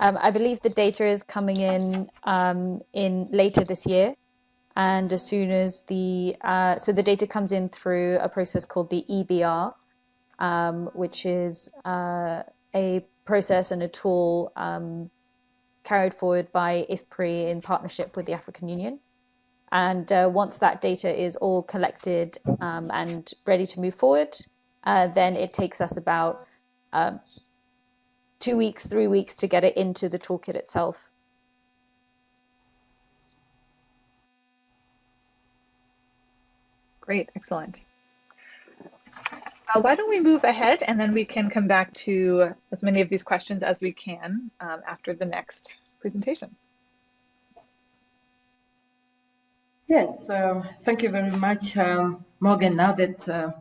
Um, I believe the data is coming in um, in later this year, and as soon as the uh, so the data comes in through a process called the EBR, um, which is uh, a process and a tool um, carried forward by IFPRI in partnership with the African Union. And uh, once that data is all collected um, and ready to move forward, uh, then it takes us about um, two weeks, three weeks to get it into the toolkit itself. Great, excellent. Uh, why don't we move ahead and then we can come back to as many of these questions as we can um, after the next presentation. Yes, uh, thank you very much, um, Morgan. Now that uh,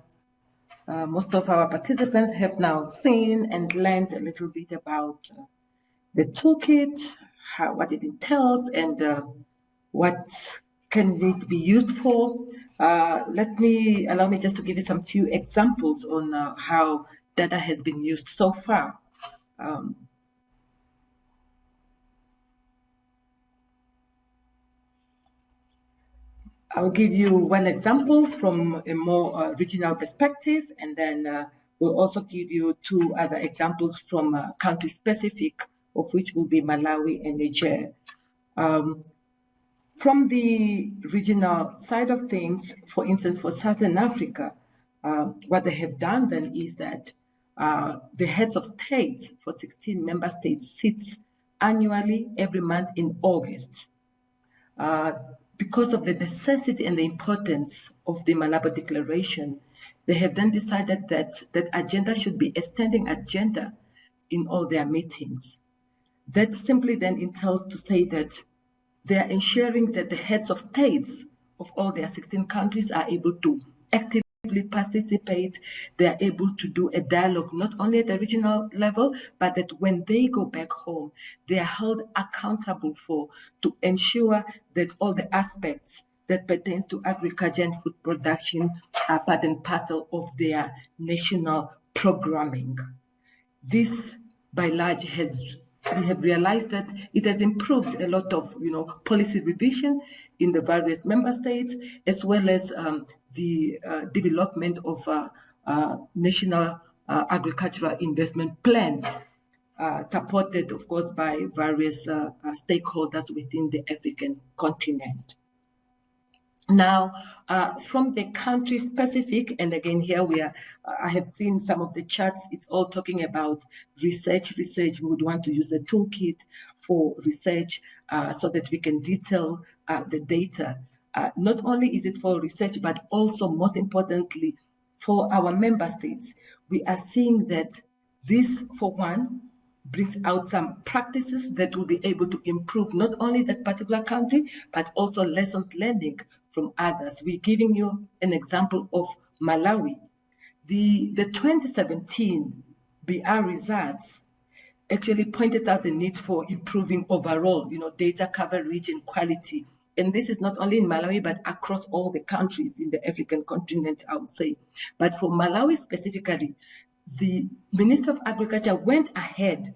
uh, most of our participants have now seen and learned a little bit about uh, the toolkit, how, what it entails and uh, what can it be used for. Uh, let me allow me just to give you some few examples on uh, how data has been used so far. Um, I'll give you one example from a more uh, regional perspective, and then uh, we'll also give you two other examples from uh, country specific, of which will be Malawi and Niger. Um, from the regional side of things, for instance, for Southern Africa, uh, what they have done then is that uh, the heads of states for 16 member states sits annually every month in August. Uh, because of the necessity and the importance of the Malabo Declaration, they have then decided that that agenda should be a standing agenda in all their meetings. That simply then entails to say that they are ensuring that the heads of states of all their 16 countries are able to actively participate, they are able to do a dialogue not only at the regional level, but that when they go back home, they are held accountable for to ensure that all the aspects that pertains to agriculture and food production are part and parcel of their national programming. This, by large, has we have realized that it has improved a lot of you know policy revision in the various member states as well as um, the uh, development of uh, uh, national agricultural investment plans, supported, of course, by various stakeholders within the African continent. Now, uh, from the country specific, and again, here we are, I have seen some of the charts, it's all talking about research, research. We would want to use the toolkit for research uh, so that we can detail uh, the data uh, not only is it for research, but also most importantly, for our member states, we are seeing that this, for one, brings out some practices that will be able to improve not only that particular country, but also lessons learning from others. We're giving you an example of Malawi. The, the 2017 BR results actually pointed out the need for improving overall, you know, data coverage and quality and this is not only in Malawi, but across all the countries in the African continent, I would say. But for Malawi specifically, the Minister of Agriculture went ahead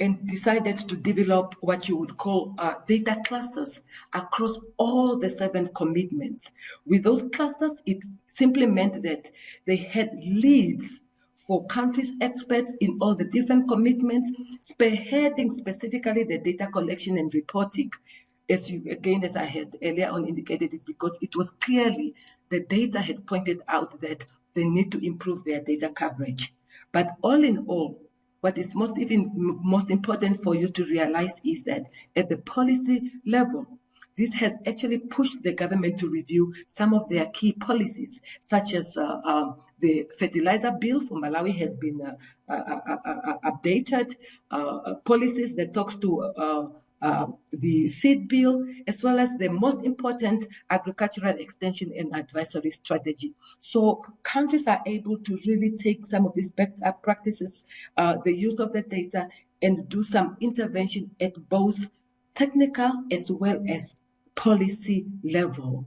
and decided to develop what you would call uh, data clusters across all the seven commitments. With those clusters, it simply meant that they had leads for countries experts in all the different commitments, spearheading specifically the data collection and reporting as you again, as I had earlier on indicated, is because it was clearly the data had pointed out that they need to improve their data coverage. But all in all, what is most even most important for you to realize is that at the policy level, this has actually pushed the government to review some of their key policies, such as uh, um, the fertilizer bill for Malawi has been uh, uh, uh, uh updated, uh, policies that talks to uh, the seed bill, as well as the most important agricultural extension and advisory strategy. So countries are able to really take some of these best practices, uh, the use of the data, and do some intervention at both technical as well as policy level.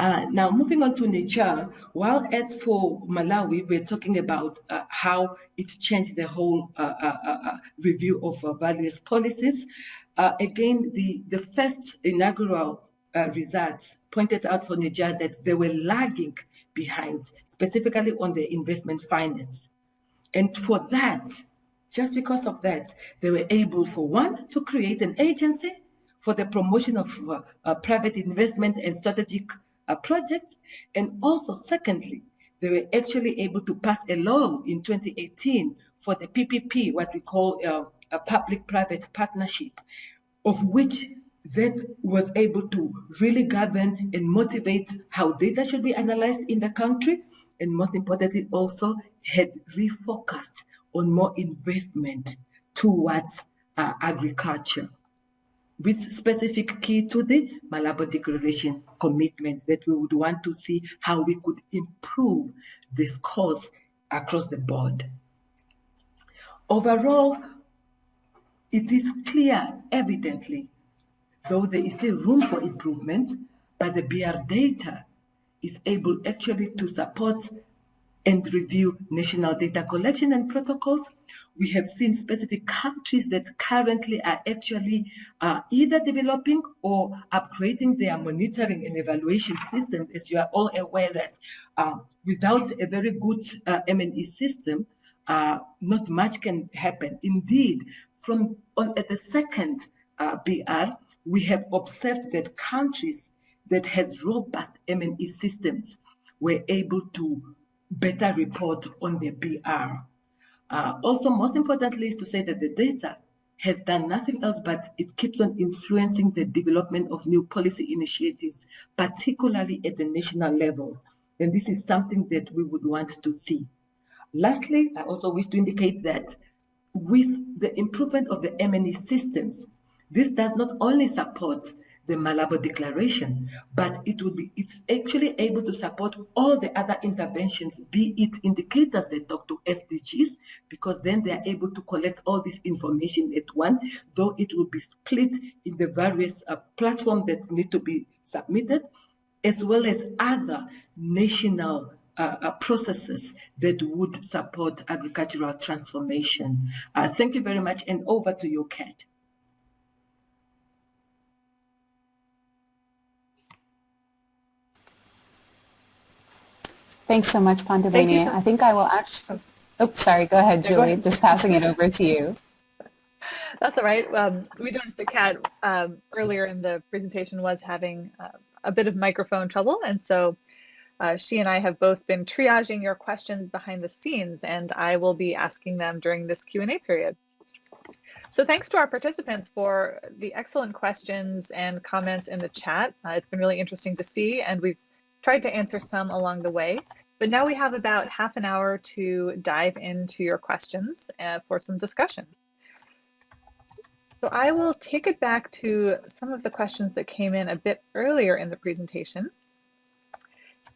Uh, now, moving on to Niger, while as for Malawi, we're talking about uh, how it changed the whole uh, uh, uh, review of various policies. again, the, the first inaugural results pointed out for Niger that they were lagging behind, specifically on the investment finance. And for that, just because of that, they were able, for one, to create an agency for the promotion of private investment and strategic projects. And also, secondly, they were actually able to pass a law in 2018 for the PPP, what we call uh, a public-private partnership, of which that was able to really govern and motivate how data should be analyzed in the country, and most importantly, also had refocused on more investment towards uh, agriculture with specific key to the Malabo Declaration commitments that we would want to see how we could improve the scores across the board. Overall, it is clear, evidently, though there is still room for improvement, that the BR data is able actually to support and review national data collection and protocols. We have seen specific countries that currently are actually uh, either developing or upgrading their monitoring and evaluation system. As you are all aware that uh, without a very good uh, M&E system, uh, not much can happen. Indeed, from on, at the second uh, BR, we have observed that countries that has robust M&E systems were able to better report on the BR. Uh, also, most importantly, is to say that the data has done nothing else but it keeps on influencing the development of new policy initiatives, particularly at the national levels. And this is something that we would want to see. Lastly, I also wish to indicate that with the improvement of the M&E systems, this does not only support the Malabo Declaration, but it would be it's actually able to support all the other interventions, be it indicators that talk to SDGs, because then they are able to collect all this information at one, though it will be split in the various uh, platforms that need to be submitted, as well as other national uh, uh, processes that would support agricultural transformation. Uh, thank you very much, and over to you, Kat. Thanks so much, Panduleni. I think I will actually, oh, sorry, go ahead, Julie. Go ahead. Just passing it over to you. That's all right. Um, we noticed that Kat um, earlier in the presentation was having uh, a bit of microphone trouble. And so uh, she and I have both been triaging your questions behind the scenes, and I will be asking them during this Q&A period. So thanks to our participants for the excellent questions and comments in the chat. Uh, it's been really interesting to see, and we've tried to answer some along the way. But now we have about half an hour to dive into your questions uh, for some discussion. So I will take it back to some of the questions that came in a bit earlier in the presentation.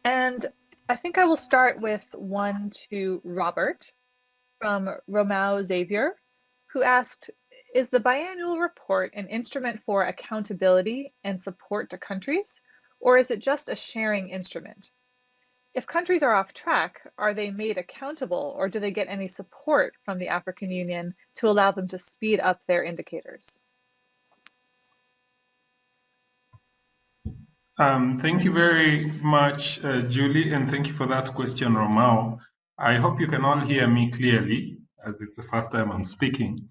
And I think I will start with one to Robert from Romao Xavier, who asked, is the biannual report an instrument for accountability and support to countries, or is it just a sharing instrument? If countries are off track, are they made accountable or do they get any support from the African Union to allow them to speed up their indicators? Um, thank you very much, uh, Julie, and thank you for that question, Romao. I hope you can all hear me clearly, as it's the first time I'm speaking.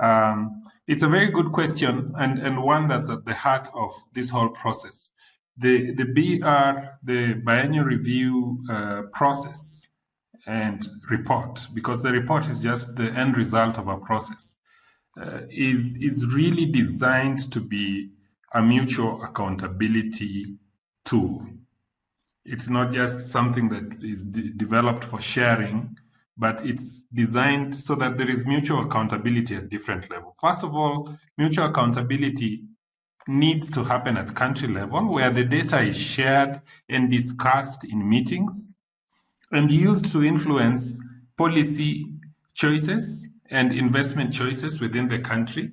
Um, it's a very good question and, and one that's at the heart of this whole process the, the BR, the biennial review uh, process and report, because the report is just the end result of a process, uh, is, is really designed to be a mutual accountability tool. It's not just something that is de developed for sharing, but it's designed so that there is mutual accountability at different levels. First of all, mutual accountability needs to happen at country level where the data is shared and discussed in meetings and used to influence policy choices and investment choices within the country,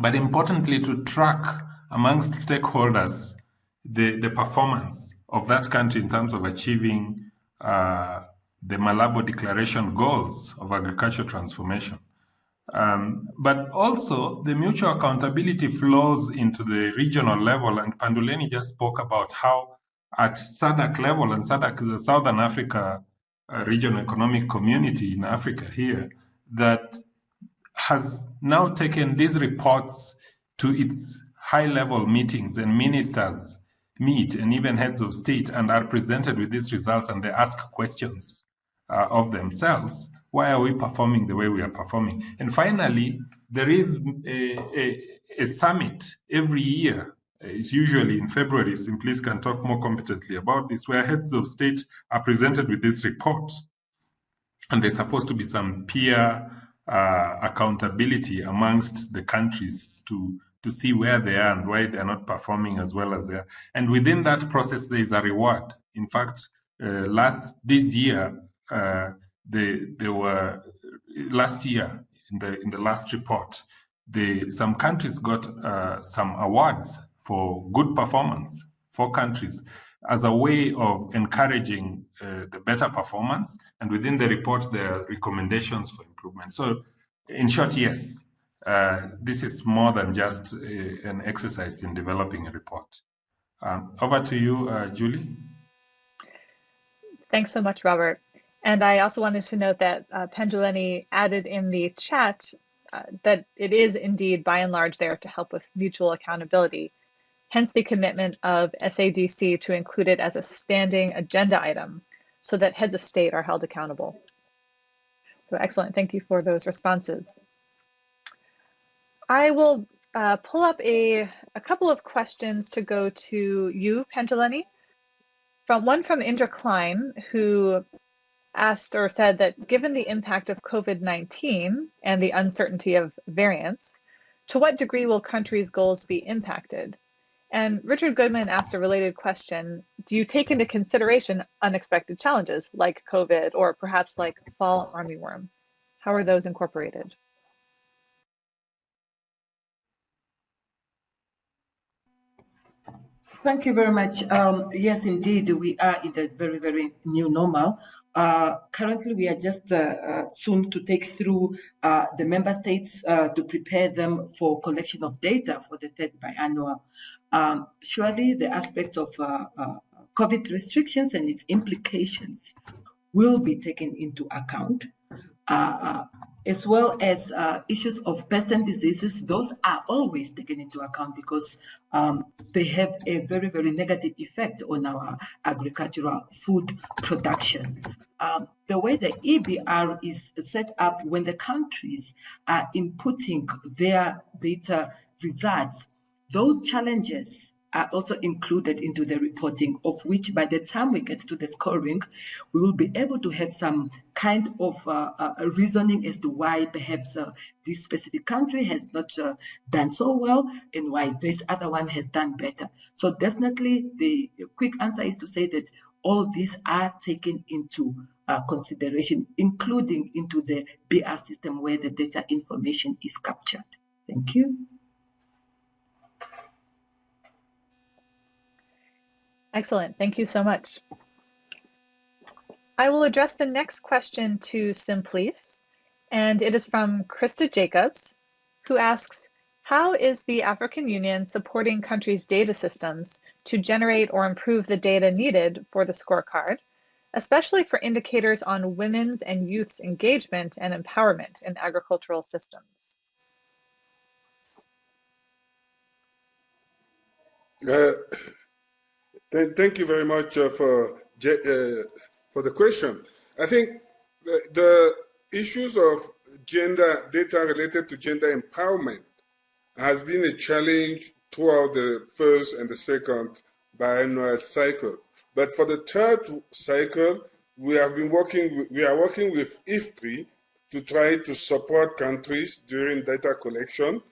but importantly to track amongst stakeholders the, the performance of that country in terms of achieving uh, the Malabo Declaration goals of agricultural transformation. Um, but also the mutual accountability flows into the regional level. And Panduleni just spoke about how at SADC level, and SADC is a Southern Africa uh, regional economic community in Africa here, that has now taken these reports to its high level meetings and ministers meet and even heads of state and are presented with these results and they ask questions uh, of themselves why are we performing the way we are performing? And finally, there is a, a, a summit every year. It's usually in February. Simplice can talk more competently about this, where heads of state are presented with this report. And there's supposed to be some peer uh, accountability amongst the countries to to see where they are and why they're not performing as well as they are. And within that process, there is a reward. In fact, uh, last this year, uh, they, they were last year in the in the last report the, some countries got uh, some awards for good performance, four countries, as a way of encouraging uh, the better performance. And within the report, there are recommendations for improvement. So, in short, yes, uh, this is more than just a, an exercise in developing a report. Um, over to you, uh, Julie. Thanks so much, Robert. And I also wanted to note that uh, Panduleni added in the chat uh, that it is indeed by and large there to help with mutual accountability, hence the commitment of SADC to include it as a standing agenda item so that heads of state are held accountable. So excellent, thank you for those responses. I will uh, pull up a, a couple of questions to go to you, Panduleni. From one from Indra Klein, who asked or said that given the impact of COVID-19 and the uncertainty of variants, to what degree will countries' goals be impacted? And Richard Goodman asked a related question, do you take into consideration unexpected challenges like COVID or perhaps like fall armyworm? How are those incorporated? Thank you very much. Um, yes, indeed, we are in the very, very new normal. Uh, currently, we are just uh, uh, soon to take through uh, the member states uh, to prepare them for collection of data for the third biannual. Um, surely, the aspects of uh, COVID restrictions and its implications will be taken into account as well as uh, issues of pest and diseases, those are always taken into account because um, they have a very, very negative effect on our agricultural food production. Um, the way the EBR is set up when the countries are inputting their data results, those challenges are also included into the reporting, of which by the time we get to the scoring, we will be able to have some kind of uh, uh, reasoning as to why perhaps uh, this specific country has not uh, done so well and why this other one has done better. So definitely the quick answer is to say that all these are taken into uh, consideration, including into the BR system where the data information is captured. Thank you. Excellent. Thank you so much. I will address the next question to Simplice, and it is from Krista Jacobs, who asks, how is the African Union supporting countries' data systems to generate or improve the data needed for the scorecard, especially for indicators on women's and youth's engagement and empowerment in agricultural systems? Uh, thank you very much uh, for uh, for the question. I think the, the, issues of gender data related to gender empowerment has been a challenge throughout the first and the second biannual cycle. But for the third cycle, we have been working. We are working with IFPRI to try to support countries during data collection,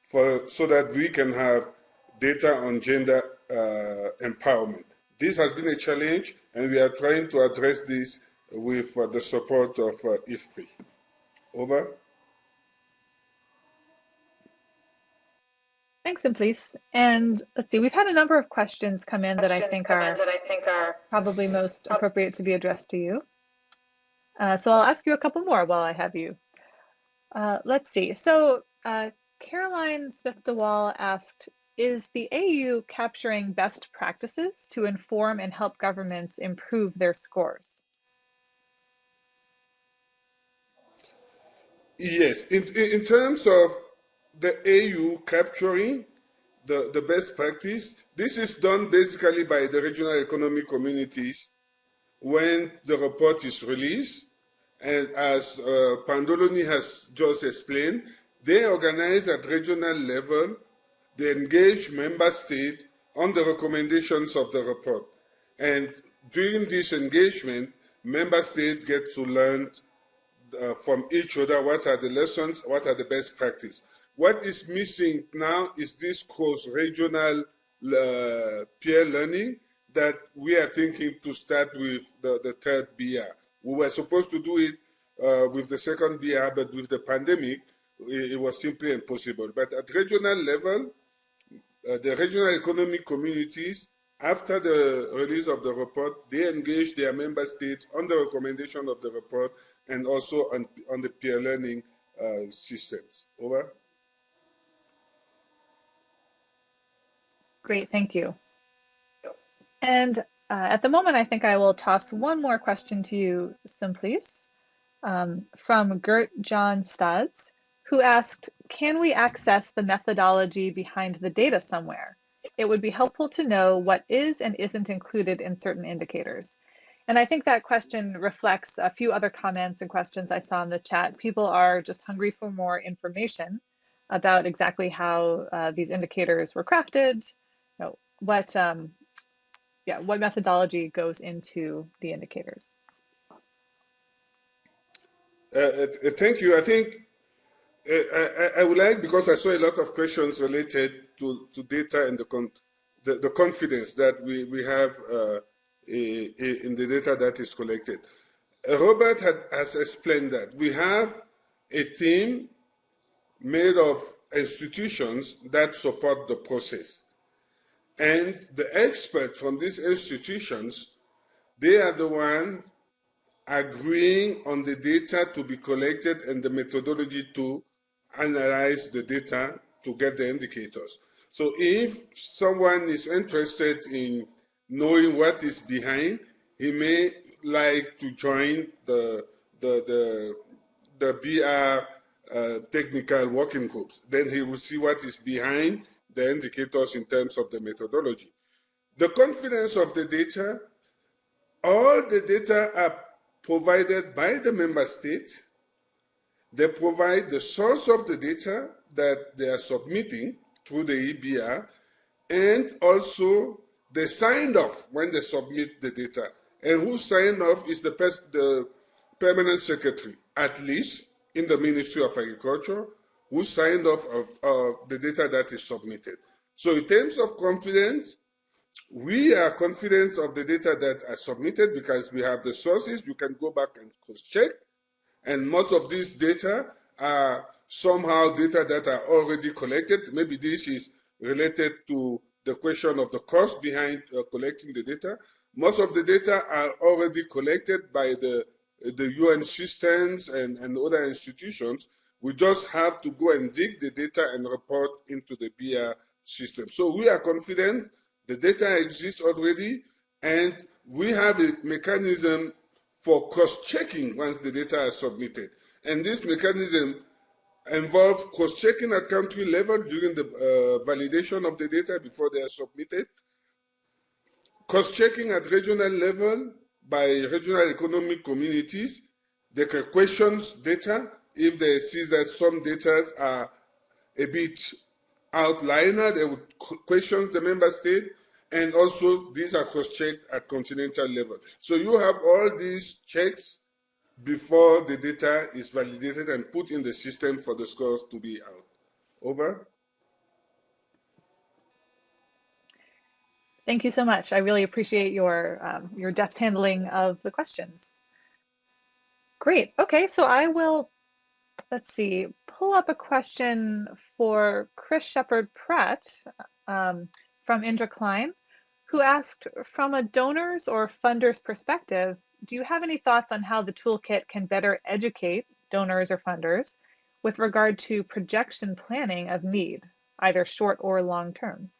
for so that we can have data on gender uh, empowerment. This has been a challenge, and we are trying to address this with uh, the support of uh, IFPRI. Over. Thanks, Simplice. And let's see, we've had a number of questions come in questions that I think are that I think are probably most appropriate to be addressed to you. Uh, so I'll ask you a couple more while I have you. Uh, let's see. So uh, Caroline Smith DeWall asked, is the AU capturing best practices to inform and help governments improve their scores? Yes, in, in terms of the AU capturing the, the best practice, this is done basically by the regional economic communities when the report is released. And as uh, Panduleni has just explained, they organize at regional level the engaged member state on the recommendations of the report. And during this engagement, member states get to learn uh, from each other what are the lessons, what are the best practice. What is missing now is this cross-regional uh, peer learning that we are thinking to start with the, the third BR. We were supposed to do it uh, with the second BR, but with the pandemic, it, it was simply impossible. But at regional level, uh, the regional economic communities, after the release of the report, they engaged their member states on the recommendation of the report and also on, on the peer learning uh, systems. Over. Great, thank you. And uh, at the moment, I think I will toss one more question to you, Simplice, um, from Gert John Studs, who asked, can we access the methodology behind the data somewhere? It would be helpful to know what is and isn't included in certain indicators. And I think that question reflects a few other comments and questions I saw in the chat. People are just hungry for more information about exactly how uh, these indicators were crafted, you know, what, um, yeah, what methodology goes into the indicators. Uh, uh, thank you. I think I, I, would like, because I saw a lot of questions related to, to data and the, con the, the confidence that we, we have uh, in the data that is collected. Robert had, has explained that we have a team made of institutions that support the process. And the experts from these institutions, they are the ones agreeing on the data to be collected and the methodology to analyze the data to get the indicators. So if someone is interested in knowing what is behind, he may like to join the the the, the BR uh, technical working groups. Then he will see what is behind the indicators in terms of the methodology. The confidence of the data, all the data are provided by the member state. They provide the source of the data that they are submitting through the EBR and also they signed off when they submit the data. And who signed off is the, the permanent secretary, at least in the Ministry of Agriculture, who signed off of the data that is submitted. So in terms of confidence, we are confident of the data that are submitted because we have the sources. You can go back and cross-check. And most of these data are somehow data that are already collected. Maybe this is related to the question of the cost behind uh, collecting the data. Most of the data are already collected by the, the UN systems and, and other institutions. We just have to go and dig the data and report into the BR system. So we are confident the data exists already and we have a mechanism for cross-checking once the data is submitted. And this mechanism involves cross-checking at country level during the uh, validation of the data before they are submitted, cross-checking at regional level by regional economic communities. They can question data if they see that some data are a bit outliner, they would question the member state, and also these are cross-checked at continental level. So you have all these checks before the data is validated and put in the system for the scores to be out. Over. Thank you so much. I really appreciate your um, your deft handling of the questions. Great. Okay, so I will, let's see, pull up a question for Chris Shepard Pratt um, from Indra Klein, who asked, from a donor's or funder's perspective, do you have any thoughts on how the toolkit can better educate donors or funders with regard to projection planning of need, either short or long term?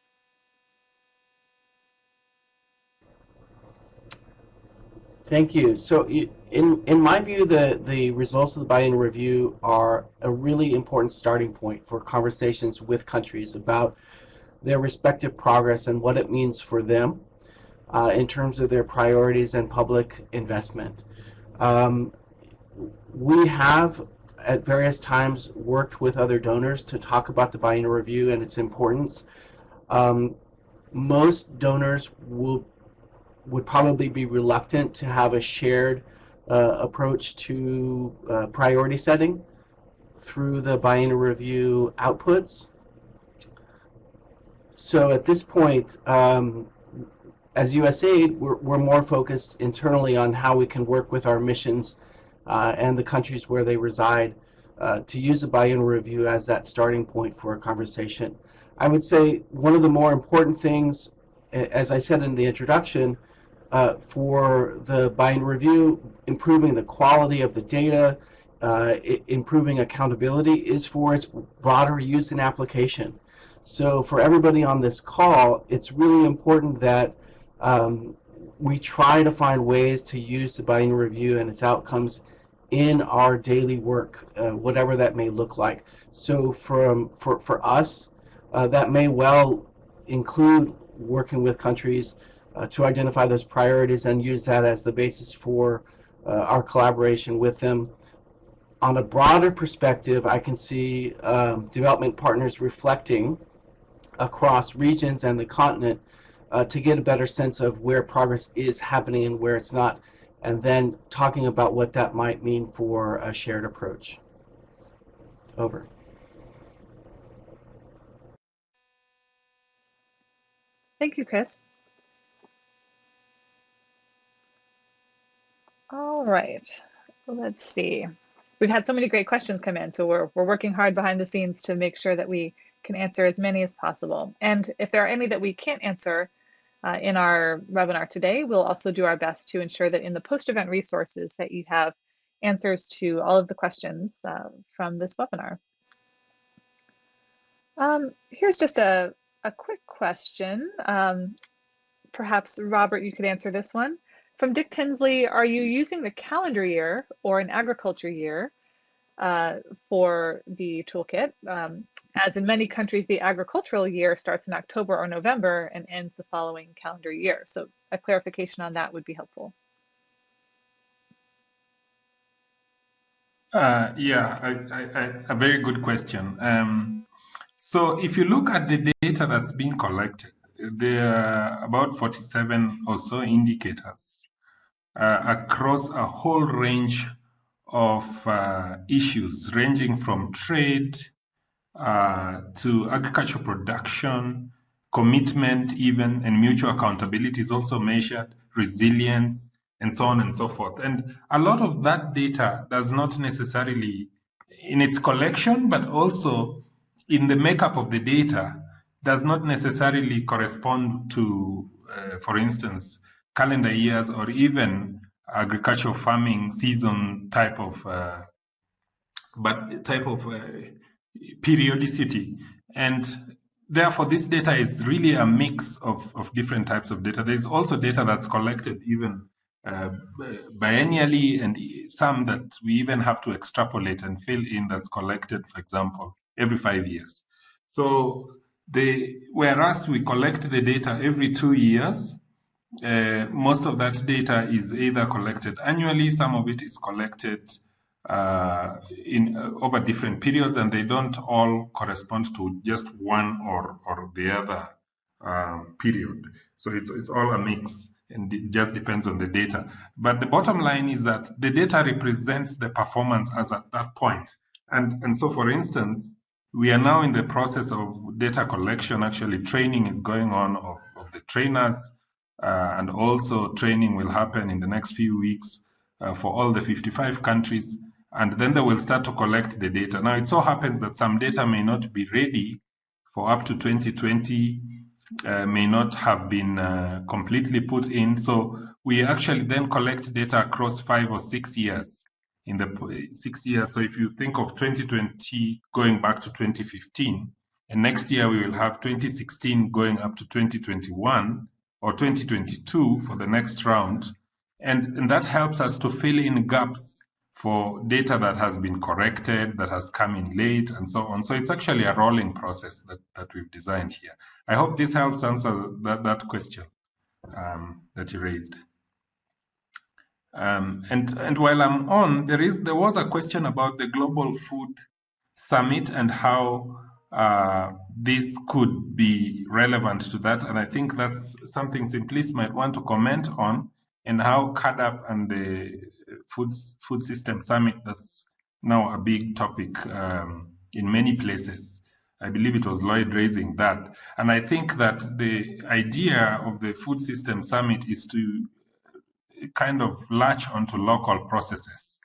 Thank you. So in, in my view, the, the results of the biennial review are a really important starting point for conversations with countries about their respective progress and what it means for them uh, in terms of their priorities and public investment. Um, we have at various times worked with other donors to talk about the biennial review and its importance. Um, most donors will would probably be reluctant to have a shared uh, approach to uh, priority setting through the biennial review outputs. So at this point, um, as USAID, we're, we're more focused internally on how we can work with our missions uh, and the countries where they reside uh, to use a biennial review as that starting point for a conversation. I would say one of the more important things, as I said in the introduction, uh, for the biennial review, improving the quality of the data, uh, improving accountability is for its broader use and application. So for everybody on this call, it's really important that um, we try to find ways to use the biennial review and its outcomes in our daily work, uh, whatever that may look like. So from for, for us, uh, that may well include working with countries uh, to identify those priorities and use that as the basis for uh, our collaboration with them. On a broader perspective, I can see um, development partners reflecting across regions and the continent uh, to get a better sense of where progress is happening and where it's not, and then talking about what that might mean for a shared approach. Over. Thank you, Chris. All right, let's see. We've had so many great questions come in, so we're, we're working hard behind the scenes to make sure that we can answer as many as possible. And if there are any that we can't answer uh, in our webinar today, we'll also do our best to ensure that in the post-event resources that you have answers to all of the questions uh, from this webinar. Um, here's just a, a quick question. Um, perhaps, Robert, you could answer this one. From Dick Tinsley, are you using the calendar year or an agriculture year uh, for the toolkit? Um, as in many countries, the agricultural year starts in October or November and ends the following calendar year. So a clarification on that would be helpful. Uh, yeah, I, I, I, a very good question. Um, so if you look at the data that's being collected, there are about 47 or so indicators uh, across a whole range of uh, issues, ranging from trade uh, to agricultural production, commitment, even, and mutual accountability is also measured, resilience, and so on and so forth. And a lot of that data does not necessarily, in its collection, but also in the makeup of the data, does not necessarily correspond to, uh, for instance, calendar years or even agricultural farming season type of, uh, but type of uh, periodicity. And therefore, this data is really a mix of, of different types of data. There's also data that's collected even uh, biennially and some that we even have to extrapolate and fill in that's collected, for example, every five years. So the, whereas we collect the data every two years, uh, most of that data is either collected annually, some of it is collected uh, in uh, over different periods, and they don't all correspond to just one or or the other um, period. So it's it's all a mix, and it just depends on the data. But the bottom line is that the data represents the performance as at that point. And and so, for instance, we are now in the process of data collection. Actually, training is going on of, of the trainers, uh, and also training will happen in the next few weeks uh, for all the 55 countries. And then they will start to collect the data. Now, it so happens that some data may not be ready for up to 2020, uh, may not have been uh, completely put in. So we actually then collect data across five or six years in the six years. So if you think of 2020 going back to 2015, and next year we will have 2016 going up to 2021 or 2022 for the next round. And, and that helps us to fill in gaps for data that has been corrected, that has come in late, and so on. So it's actually a rolling process that, that we've designed here. I hope this helps answer that, that question um, that you raised. Um, and and while I'm on, there is there was a question about the Global Food Summit and how uh, this could be relevant to that. And I think that's something Simplice might want to comment on, and how CAADP and the Food Food System Summit that's now a big topic um, in many places. I believe it was Lloyd raising that. And I think that the idea of the Food System Summit is to kind of latch onto local processes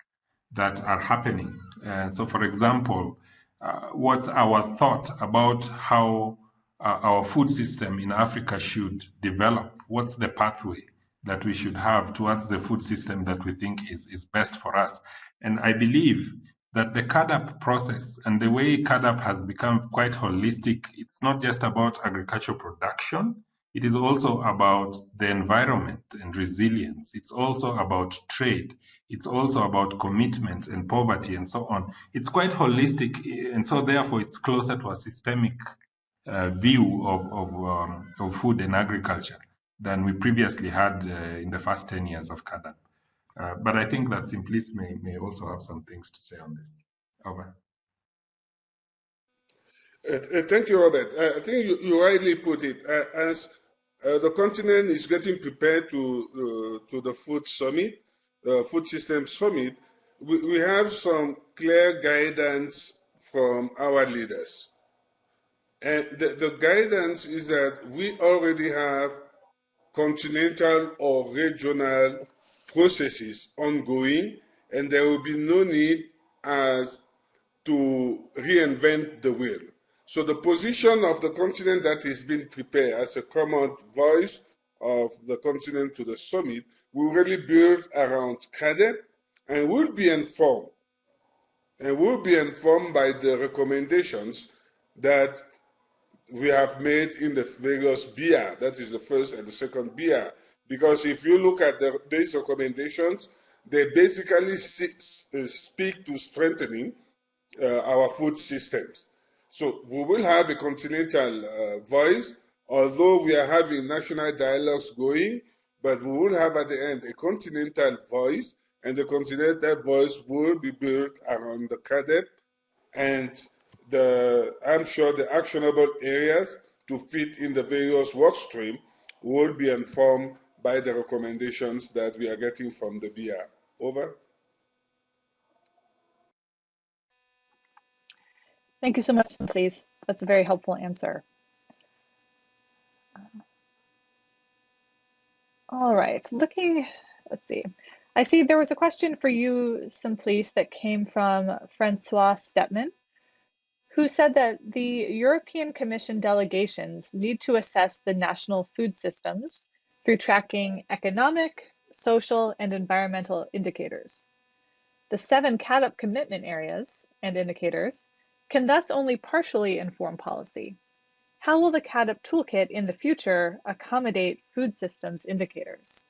that are happening. Uh, so, for example, uh, what's our thought about how uh, our food system in Africa should develop? What's the pathway that we should have towards the food system that we think is, is best for us? And I believe that the CAADP process and the way CAADP has become quite holistic, it's not just about agricultural production, it is also about the environment and resilience. It's also about trade. It's also about commitment and poverty and so on. It's quite holistic, and so therefore it's closer to a systemic uh, view of, of, um, of, food and agriculture than we previously had uh, in the first 10 years of CAADP. Uh, but I think that Simplice may, may also have some things to say on this. Over. Uh, uh, thank you, Robert. Uh, I think you, you rightly put it. as the continent is getting prepared to, to the food summit, the food system summit, we, we have some clear guidance from our leaders. And the, the guidance is that we already have continental or regional processes ongoing, and there will be no need as to reinvent the wheel. So the position of the continent that is being prepared as a common voice of the continent to the summit will really build around CAADP and will be informed and will be informed by the recommendations that we have made in the various BR. That is the first and the second BR. Because if you look at the, these recommendations, they basically uh, speak to strengthening uh, our food systems. So we will have a continental uh, voice, although we are having national dialogues going, but we will have at the end a continental voice, and the continental voice will be built around the CAADP, and the, I'm sure the actionable areas to fit in the various work stream will be informed by the recommendations that we are getting from the BR. Over. Thank you so much, Simplice. That's a very helpful answer. All right, looking, let's see. I see there was a question for you, Simplice, that came from Francois Stepman, who said that the European Commission delegations need to assess the national food systems through tracking economic, social, and environmental indicators. The seven CAADP commitment areas and indicators can thus only partially inform policy. How will the CAADP toolkit in the future accommodate food systems indicators?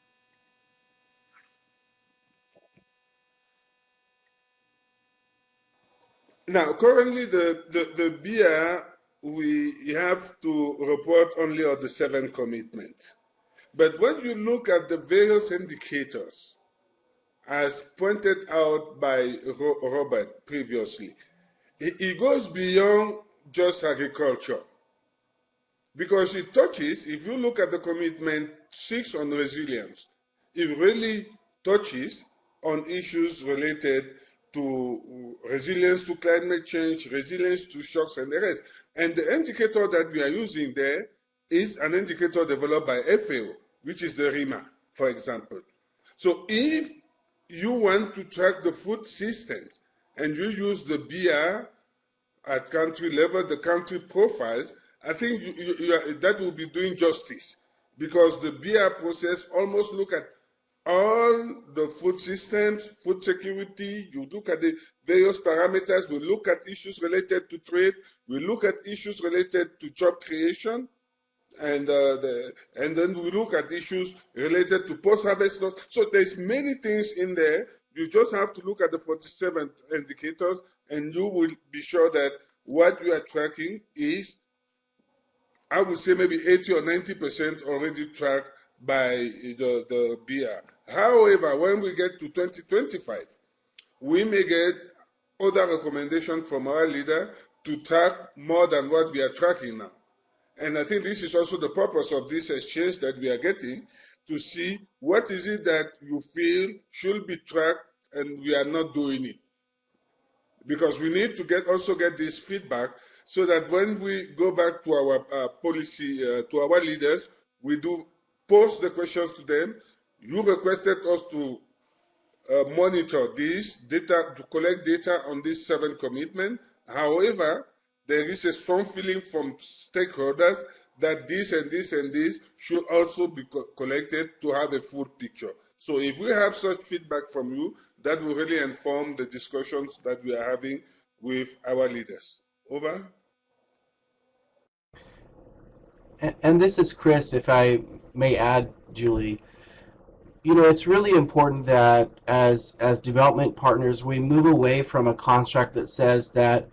Now, currently the, the, the BR, we have to report only on the seven commitments. But when you look at the various indicators, as pointed out by Robert previously, it goes beyond just agriculture. Because it touches, if you look at the commitment six on resilience, it really touches on issues related to resilience to climate change, resilience to shocks and the rest. And the indicator that we are using there is an indicator developed by FAO, which is the RIMA, for example. So if you want to track the food systems and you use the BR at country level, the country profiles, I think you, you, you are, that will be doing justice because the BR process almost look at all the food systems, food security, you look at the various parameters, we look at issues related to trade, we look at issues related to job creation, and uh, the, and then we look at issues related to post-harvest loss. So there's many things in there. You just have to look at the 47 indicators, and you will be sure that what you are tracking is, I would say maybe 80 or 90% already tracked by the, the. However, when we get to 2025, we may get other recommendations from our leader to track more than what we are tracking now. And I think this is also the purpose of this exchange that we are getting to see what is it that you feel should be tracked and we are not doing it. Because we need to get also get this feedback so that when we go back to our uh, policy, uh, to our leaders, we do pose the questions to them. You requested us to uh, monitor this data, to collect data on these seven commitments. However, there is a strong feeling from stakeholders that this and this and this should also be co collected to have a full picture. So if we have such feedback from you, that will really inform the discussions that we are having with our leaders. Over. And, this is Chris, if I may add, Julie. You know, it's really important that as as development partners, we move away from a construct that says that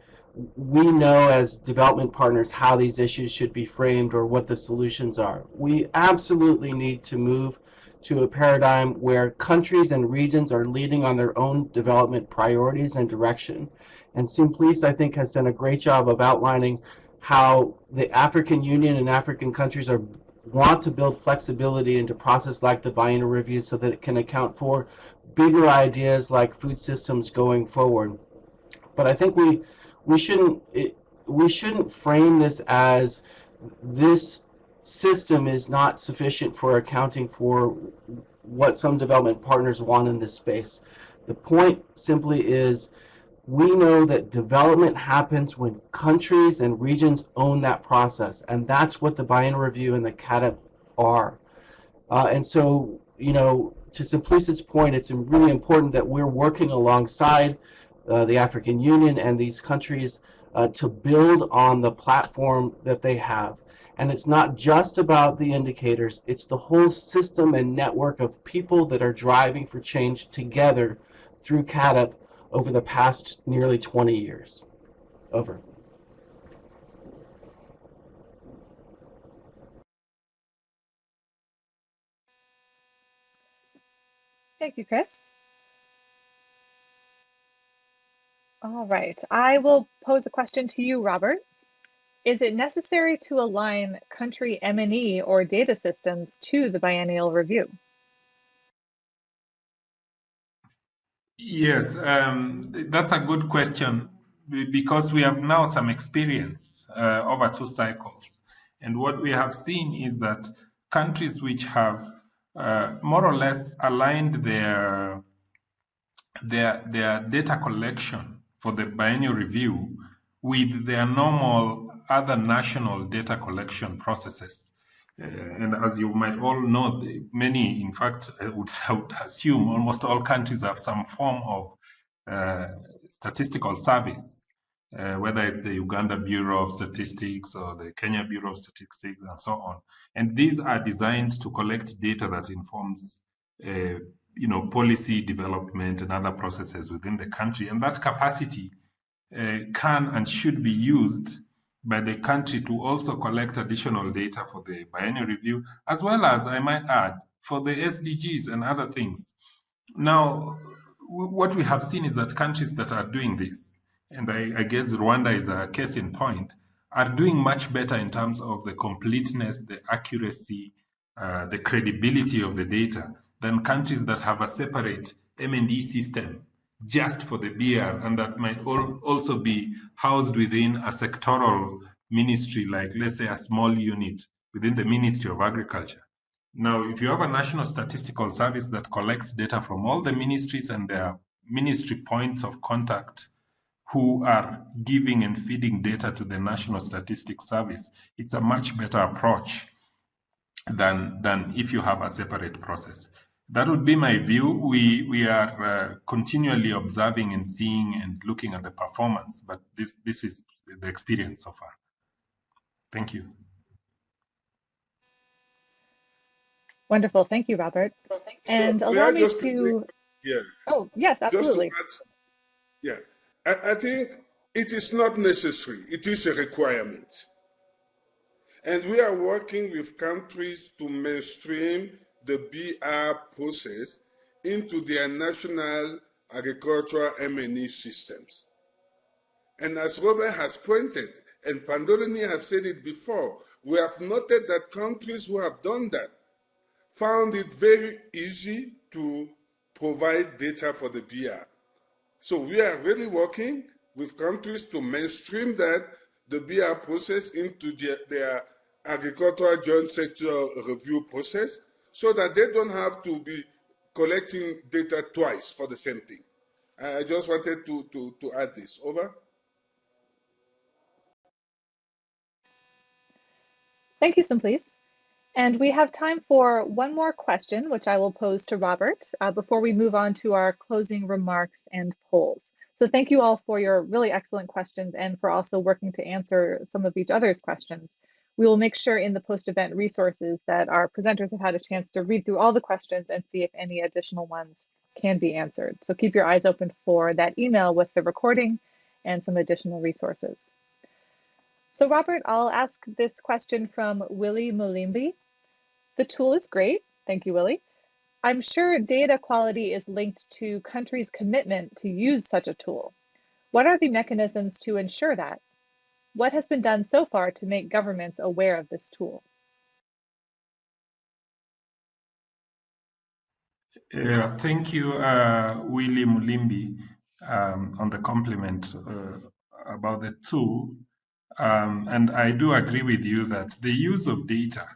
we know as development partners how these issues should be framed or what the solutions are. We absolutely need to move to a paradigm where countries and regions are leading on their own development priorities and direction. And Simplice, I think, has done a great job of outlining how the African Union and African countries are want to build flexibility into process like the biennial review so that it can account for bigger ideas like food systems going forward. But I think we we shouldn't it, we shouldn't frame this as this system is not sufficient for accounting for what some development partners want in this space. The point simply is we know that development happens when countries and regions own that process, and that's what the biennial review and the CAADP are. Uh, and so, you know, to Simplice's point, it's really important that we're working alongside uh, the African Union and these countries uh, to build on the platform that they have. And it's not just about the indicators, it's the whole system and network of people that are driving for change together through CAADP over the past nearly 20 years. Over. Thank you, Chris. All right, I will pose a question to you, Robert. Is it necessary to align country M&E or data systems to the biennial review? Yes, um, that's a good question because we have now some experience uh, over two cycles. And what we have seen is that countries which have uh, more or less aligned their, their, their data collection for the biennial review with their normal other national data collection processes. Uh, and as you might all know, many, in fact, I would, I would, assume almost all countries have some form of uh, statistical service, uh, whether it's the Uganda Bureau of Statistics or the Kenya Bureau of Statistics and so on. And these are designed to collect data that informs uh, you know, policy development and other processes within the country. And that capacity uh, can and should be used by the country to also collect additional data for the biennial review, as well as, I might add, for the SDGs and other things. Now, what we have seen is that countries that are doing this, and I, I guess Rwanda is a case in point, are doing much better in terms of the completeness, the accuracy, uh, the credibility of the data than countries that have a separate M&E system just for the BR and that might also be housed within a sectoral ministry, like let's say a small unit within the Ministry of Agriculture. Now, if you have a national statistical service that collects data from all the ministries and their ministry points of contact who are giving and feeding data to the National Statistics Service, it's a much better approach than, than if you have a separate process that would be my view. We we are uh, continually observing and seeing and looking at the performance, but this this is the experience so far. Thank you. Wonderful, thank you, Robert. Well, thank you. And so, allow me to. Yeah. Oh yes, absolutely. Add, yeah, I, I think it is not necessary. It is a requirement, and we are working with countries to mainstream the BR process into their national agricultural M&E systems. And as Robert has pointed, and Panduleni have said it before, we have noted that countries who have done that found it very easy to provide data for the BR. So we are really working with countries to mainstream that, the BR process into their, their agricultural joint sector review process so that they don't have to be collecting data twice for the same thing. I just wanted to, to, to add this. Over. Thank you, Simplice. And we have time for one more question, which I will pose to Robert uh, before we move on to our closing remarks and polls. So thank you all for your really excellent questions and for also working to answer some of each other's questions. We will make sure in the post-event resources that our presenters have had a chance to read through all the questions and see if any additional ones can be answered. So keep your eyes open for that email with the recording and some additional resources. So Robert, I'll ask this question from Willie Mulimbi. The tool is great. Thank you, Willie. I'm sure data quality is linked to countries' commitment to use such a tool. What are the mechanisms to ensure that? What has been done so far to make governments aware of this tool? Yeah, thank you, uh, Willie Mulimbi, um, on the compliment uh, about the tool. Um, and I do agree with you that the use of data,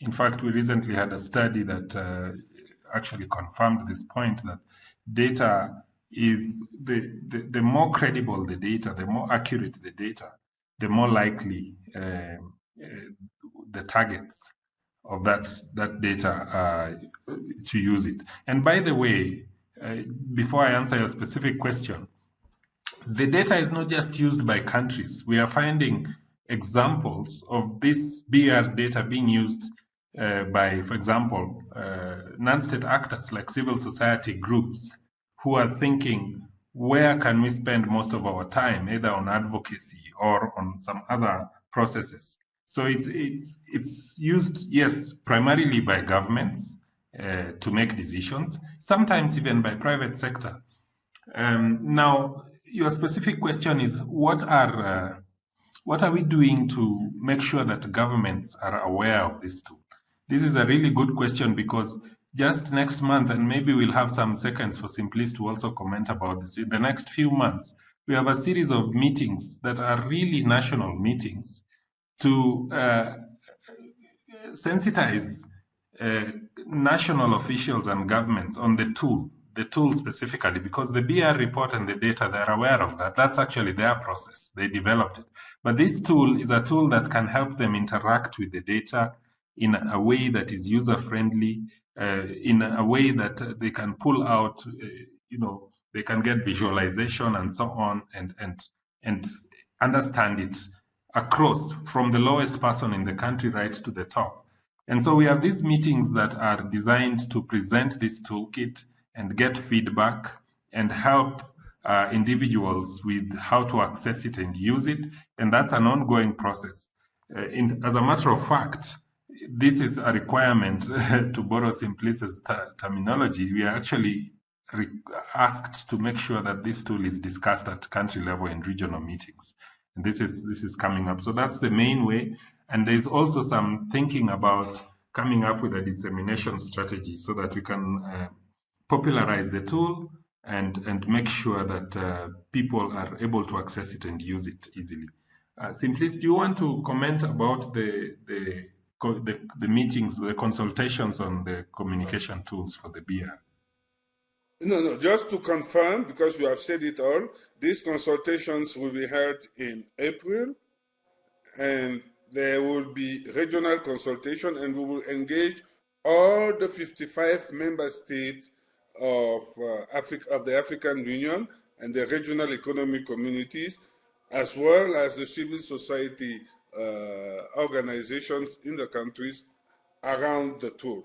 in fact, we recently had a study that uh, actually confirmed this point that data is the, the, the more credible the data, the more accurate the data, the more likely uh, uh, the targets of that that data to use it. And by the way, uh, before I answer your specific question, the data is not just used by countries. We are finding examples of this BR data being used uh, by, for example, uh, non-state actors like civil society groups who are thinking where can we spend most of our time, either on advocacy or on some other processes. So it's it's it's used, yes, primarily by governments uh, to make decisions, sometimes even by private sector. Um, now, your specific question is what are uh, what are we doing to make sure that governments are aware of this tool? This is a really good question because just next month, and maybe we'll have some seconds for Simplice to also comment about this. In the next few months, we have a series of meetings that are really national meetings to uh, sensitize uh, national officials and governments on the tool, the tool specifically, because the BR report and the data, they're aware of that. That's actually their process. They developed it. But this tool is a tool that can help them interact with the data in a way that is user-friendly, uh, in a way that they can pull out, uh, you know, they can get visualization and so on, and and and understand it across from the lowest person in the country right to the top. And so we have these meetings that are designed to present this toolkit and get feedback and help uh, individuals with how to access it and use it. And that's an ongoing process. Uh, in, as a matter of fact, this is a requirement to borrow Simplice's terminology. We are actually asked to make sure that this tool is discussed at country level in regional meetings. And this is this is coming up. So that's the main way. And there's also some thinking about coming up with a dissemination strategy so that we can uh, popularize the tool and and make sure that uh, people are able to access it and use it easily. Uh, Simplice, do you want to comment about the the the, the meetings, the consultations on the communication tools for the BR? No, no, just to confirm, because you have said it all, these consultations will be held in April, and there will be regional consultation, and we will engage all the 55 member states of, uh, Africa, of the African Union and the regional economic communities, as well as the civil society uh, organizations in the countries around the tour.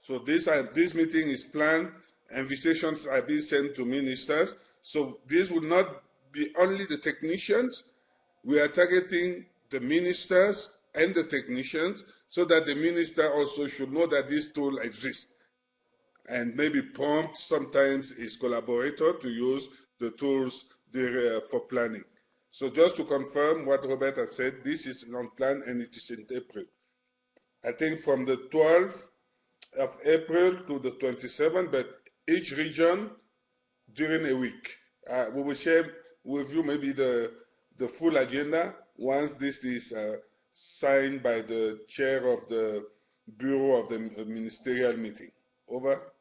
So this, uh, this meeting is planned, invitations are being sent to ministers. So this will not be only the technicians, we are targeting the ministers and the technicians so that the minister also should know that this tool exists and maybe prompt sometimes his collaborator to use the tools there, uh, for planning. So just to confirm what Robert has said, this is on plan and it is in April. I think from the 12th of April to the 27th, but each region during a week. Uh, we will share with you maybe the, the full agenda once this is uh, signed by the chair of the Bureau of the Ministerial Meeting. Over.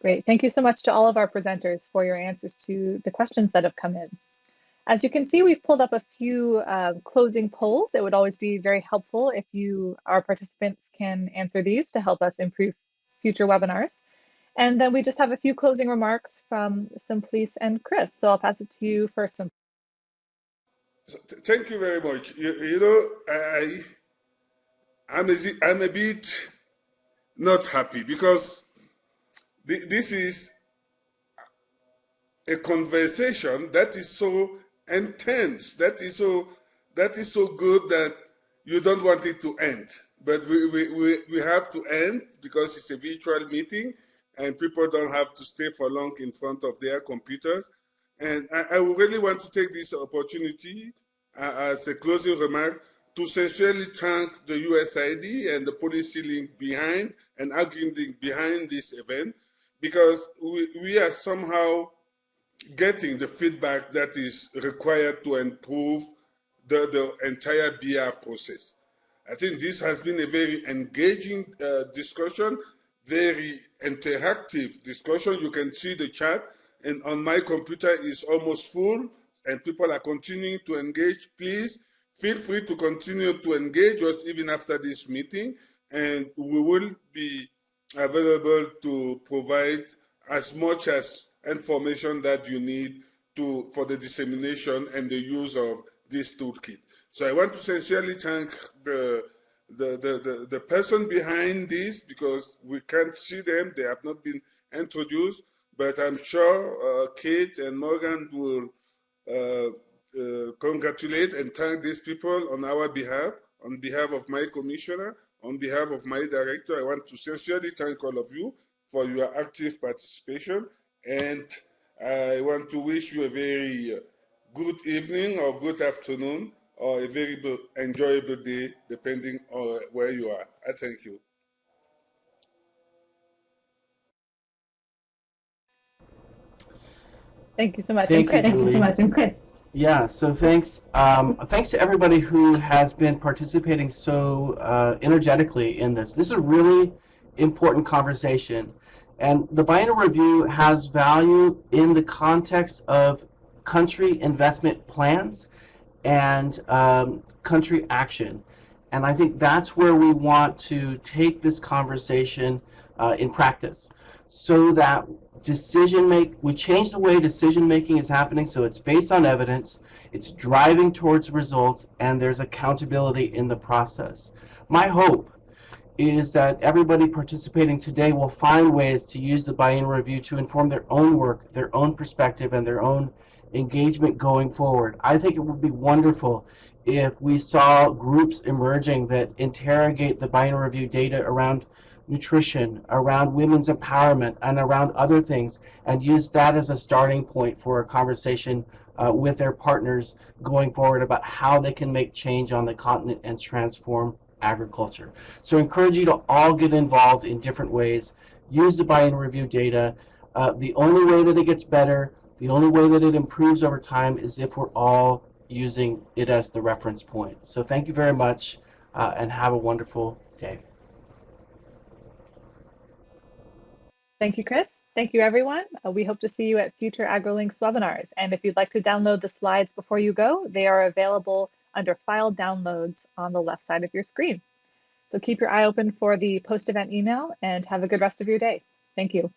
Great. Thank you so much to all of our presenters for your answers to the questions that have come in. As you can see, we've pulled up a few uh, closing polls. It would always be very helpful if you, our participants, can answer these to help us improve future webinars. And then we just have a few closing remarks from Simplice and Chris. So I'll pass it to you first. So thank you very much. You, you know, I, I'm a, I'm a bit not happy because this is a conversation that is so intense, that is so that is so good that you don't want it to end. But we, we, we, we have to end because it's a virtual meeting and people don't have to stay for long in front of their computers. And I, I really want to take this opportunity uh, as a closing remark to sincerely thank the USAID and the policy link behind and arguing behind this event because we, we are somehow getting the feedback that is required to improve the, the entire BR process. I think this has been a very engaging uh, discussion, very interactive discussion. You can see the chat, and on my computer is almost full, and people are continuing to engage. Please feel free to continue to engage us even after this meeting, and we will be available to provide as much as information that you need to for the dissemination and the use of this toolkit. So I want to sincerely thank the the, the, the, the person behind this because we can't see them, they have not been introduced, but I'm sure uh, Kate and Morgan will uh, uh, congratulate and thank these people on our behalf, on behalf of my commissioner, on behalf of my director. I want to sincerely thank all of you for your active participation and I want to wish you a very good evening or good afternoon or a very enjoyable day, depending on where you are. I thank you. Thank you so much. Thank, you, thank you so much. And Chris. Yeah, so thanks. Um, thanks to everybody who has been participating so uh, energetically in this. This is a really important conversation. And the biennial review has value in the context of country investment plans and um, country action. And I think that's where we want to take this conversation uh, in practice so that decision make we change the way decision making is happening so it's based on evidence it's driving towards results and there's accountability in the process my hope is that everybody participating today will find ways to use the biennial review to inform their own work, their own perspective, and their own engagement going forward. I think it would be wonderful if we saw groups emerging that interrogate the biennial review data around nutrition, around women's empowerment, and around other things, and use that as a starting point for a conversation uh, with their partners going forward about how they can make change on the continent and transform agriculture. So I encourage you to all get involved in different ways. Use the biennial review data. Uh, the only way that it gets better, the only way that it improves over time is if we're all using it as the reference point. So thank you very much uh, and have a wonderful day. Thank you, Chris. Thank you, everyone. Uh, we hope to see you at future AgriLinks webinars. And if you'd like to download the slides before you go, they are available under File Downloads on the left side of your screen. So keep your eye open for the post-event email and have a good rest of your day. Thank you.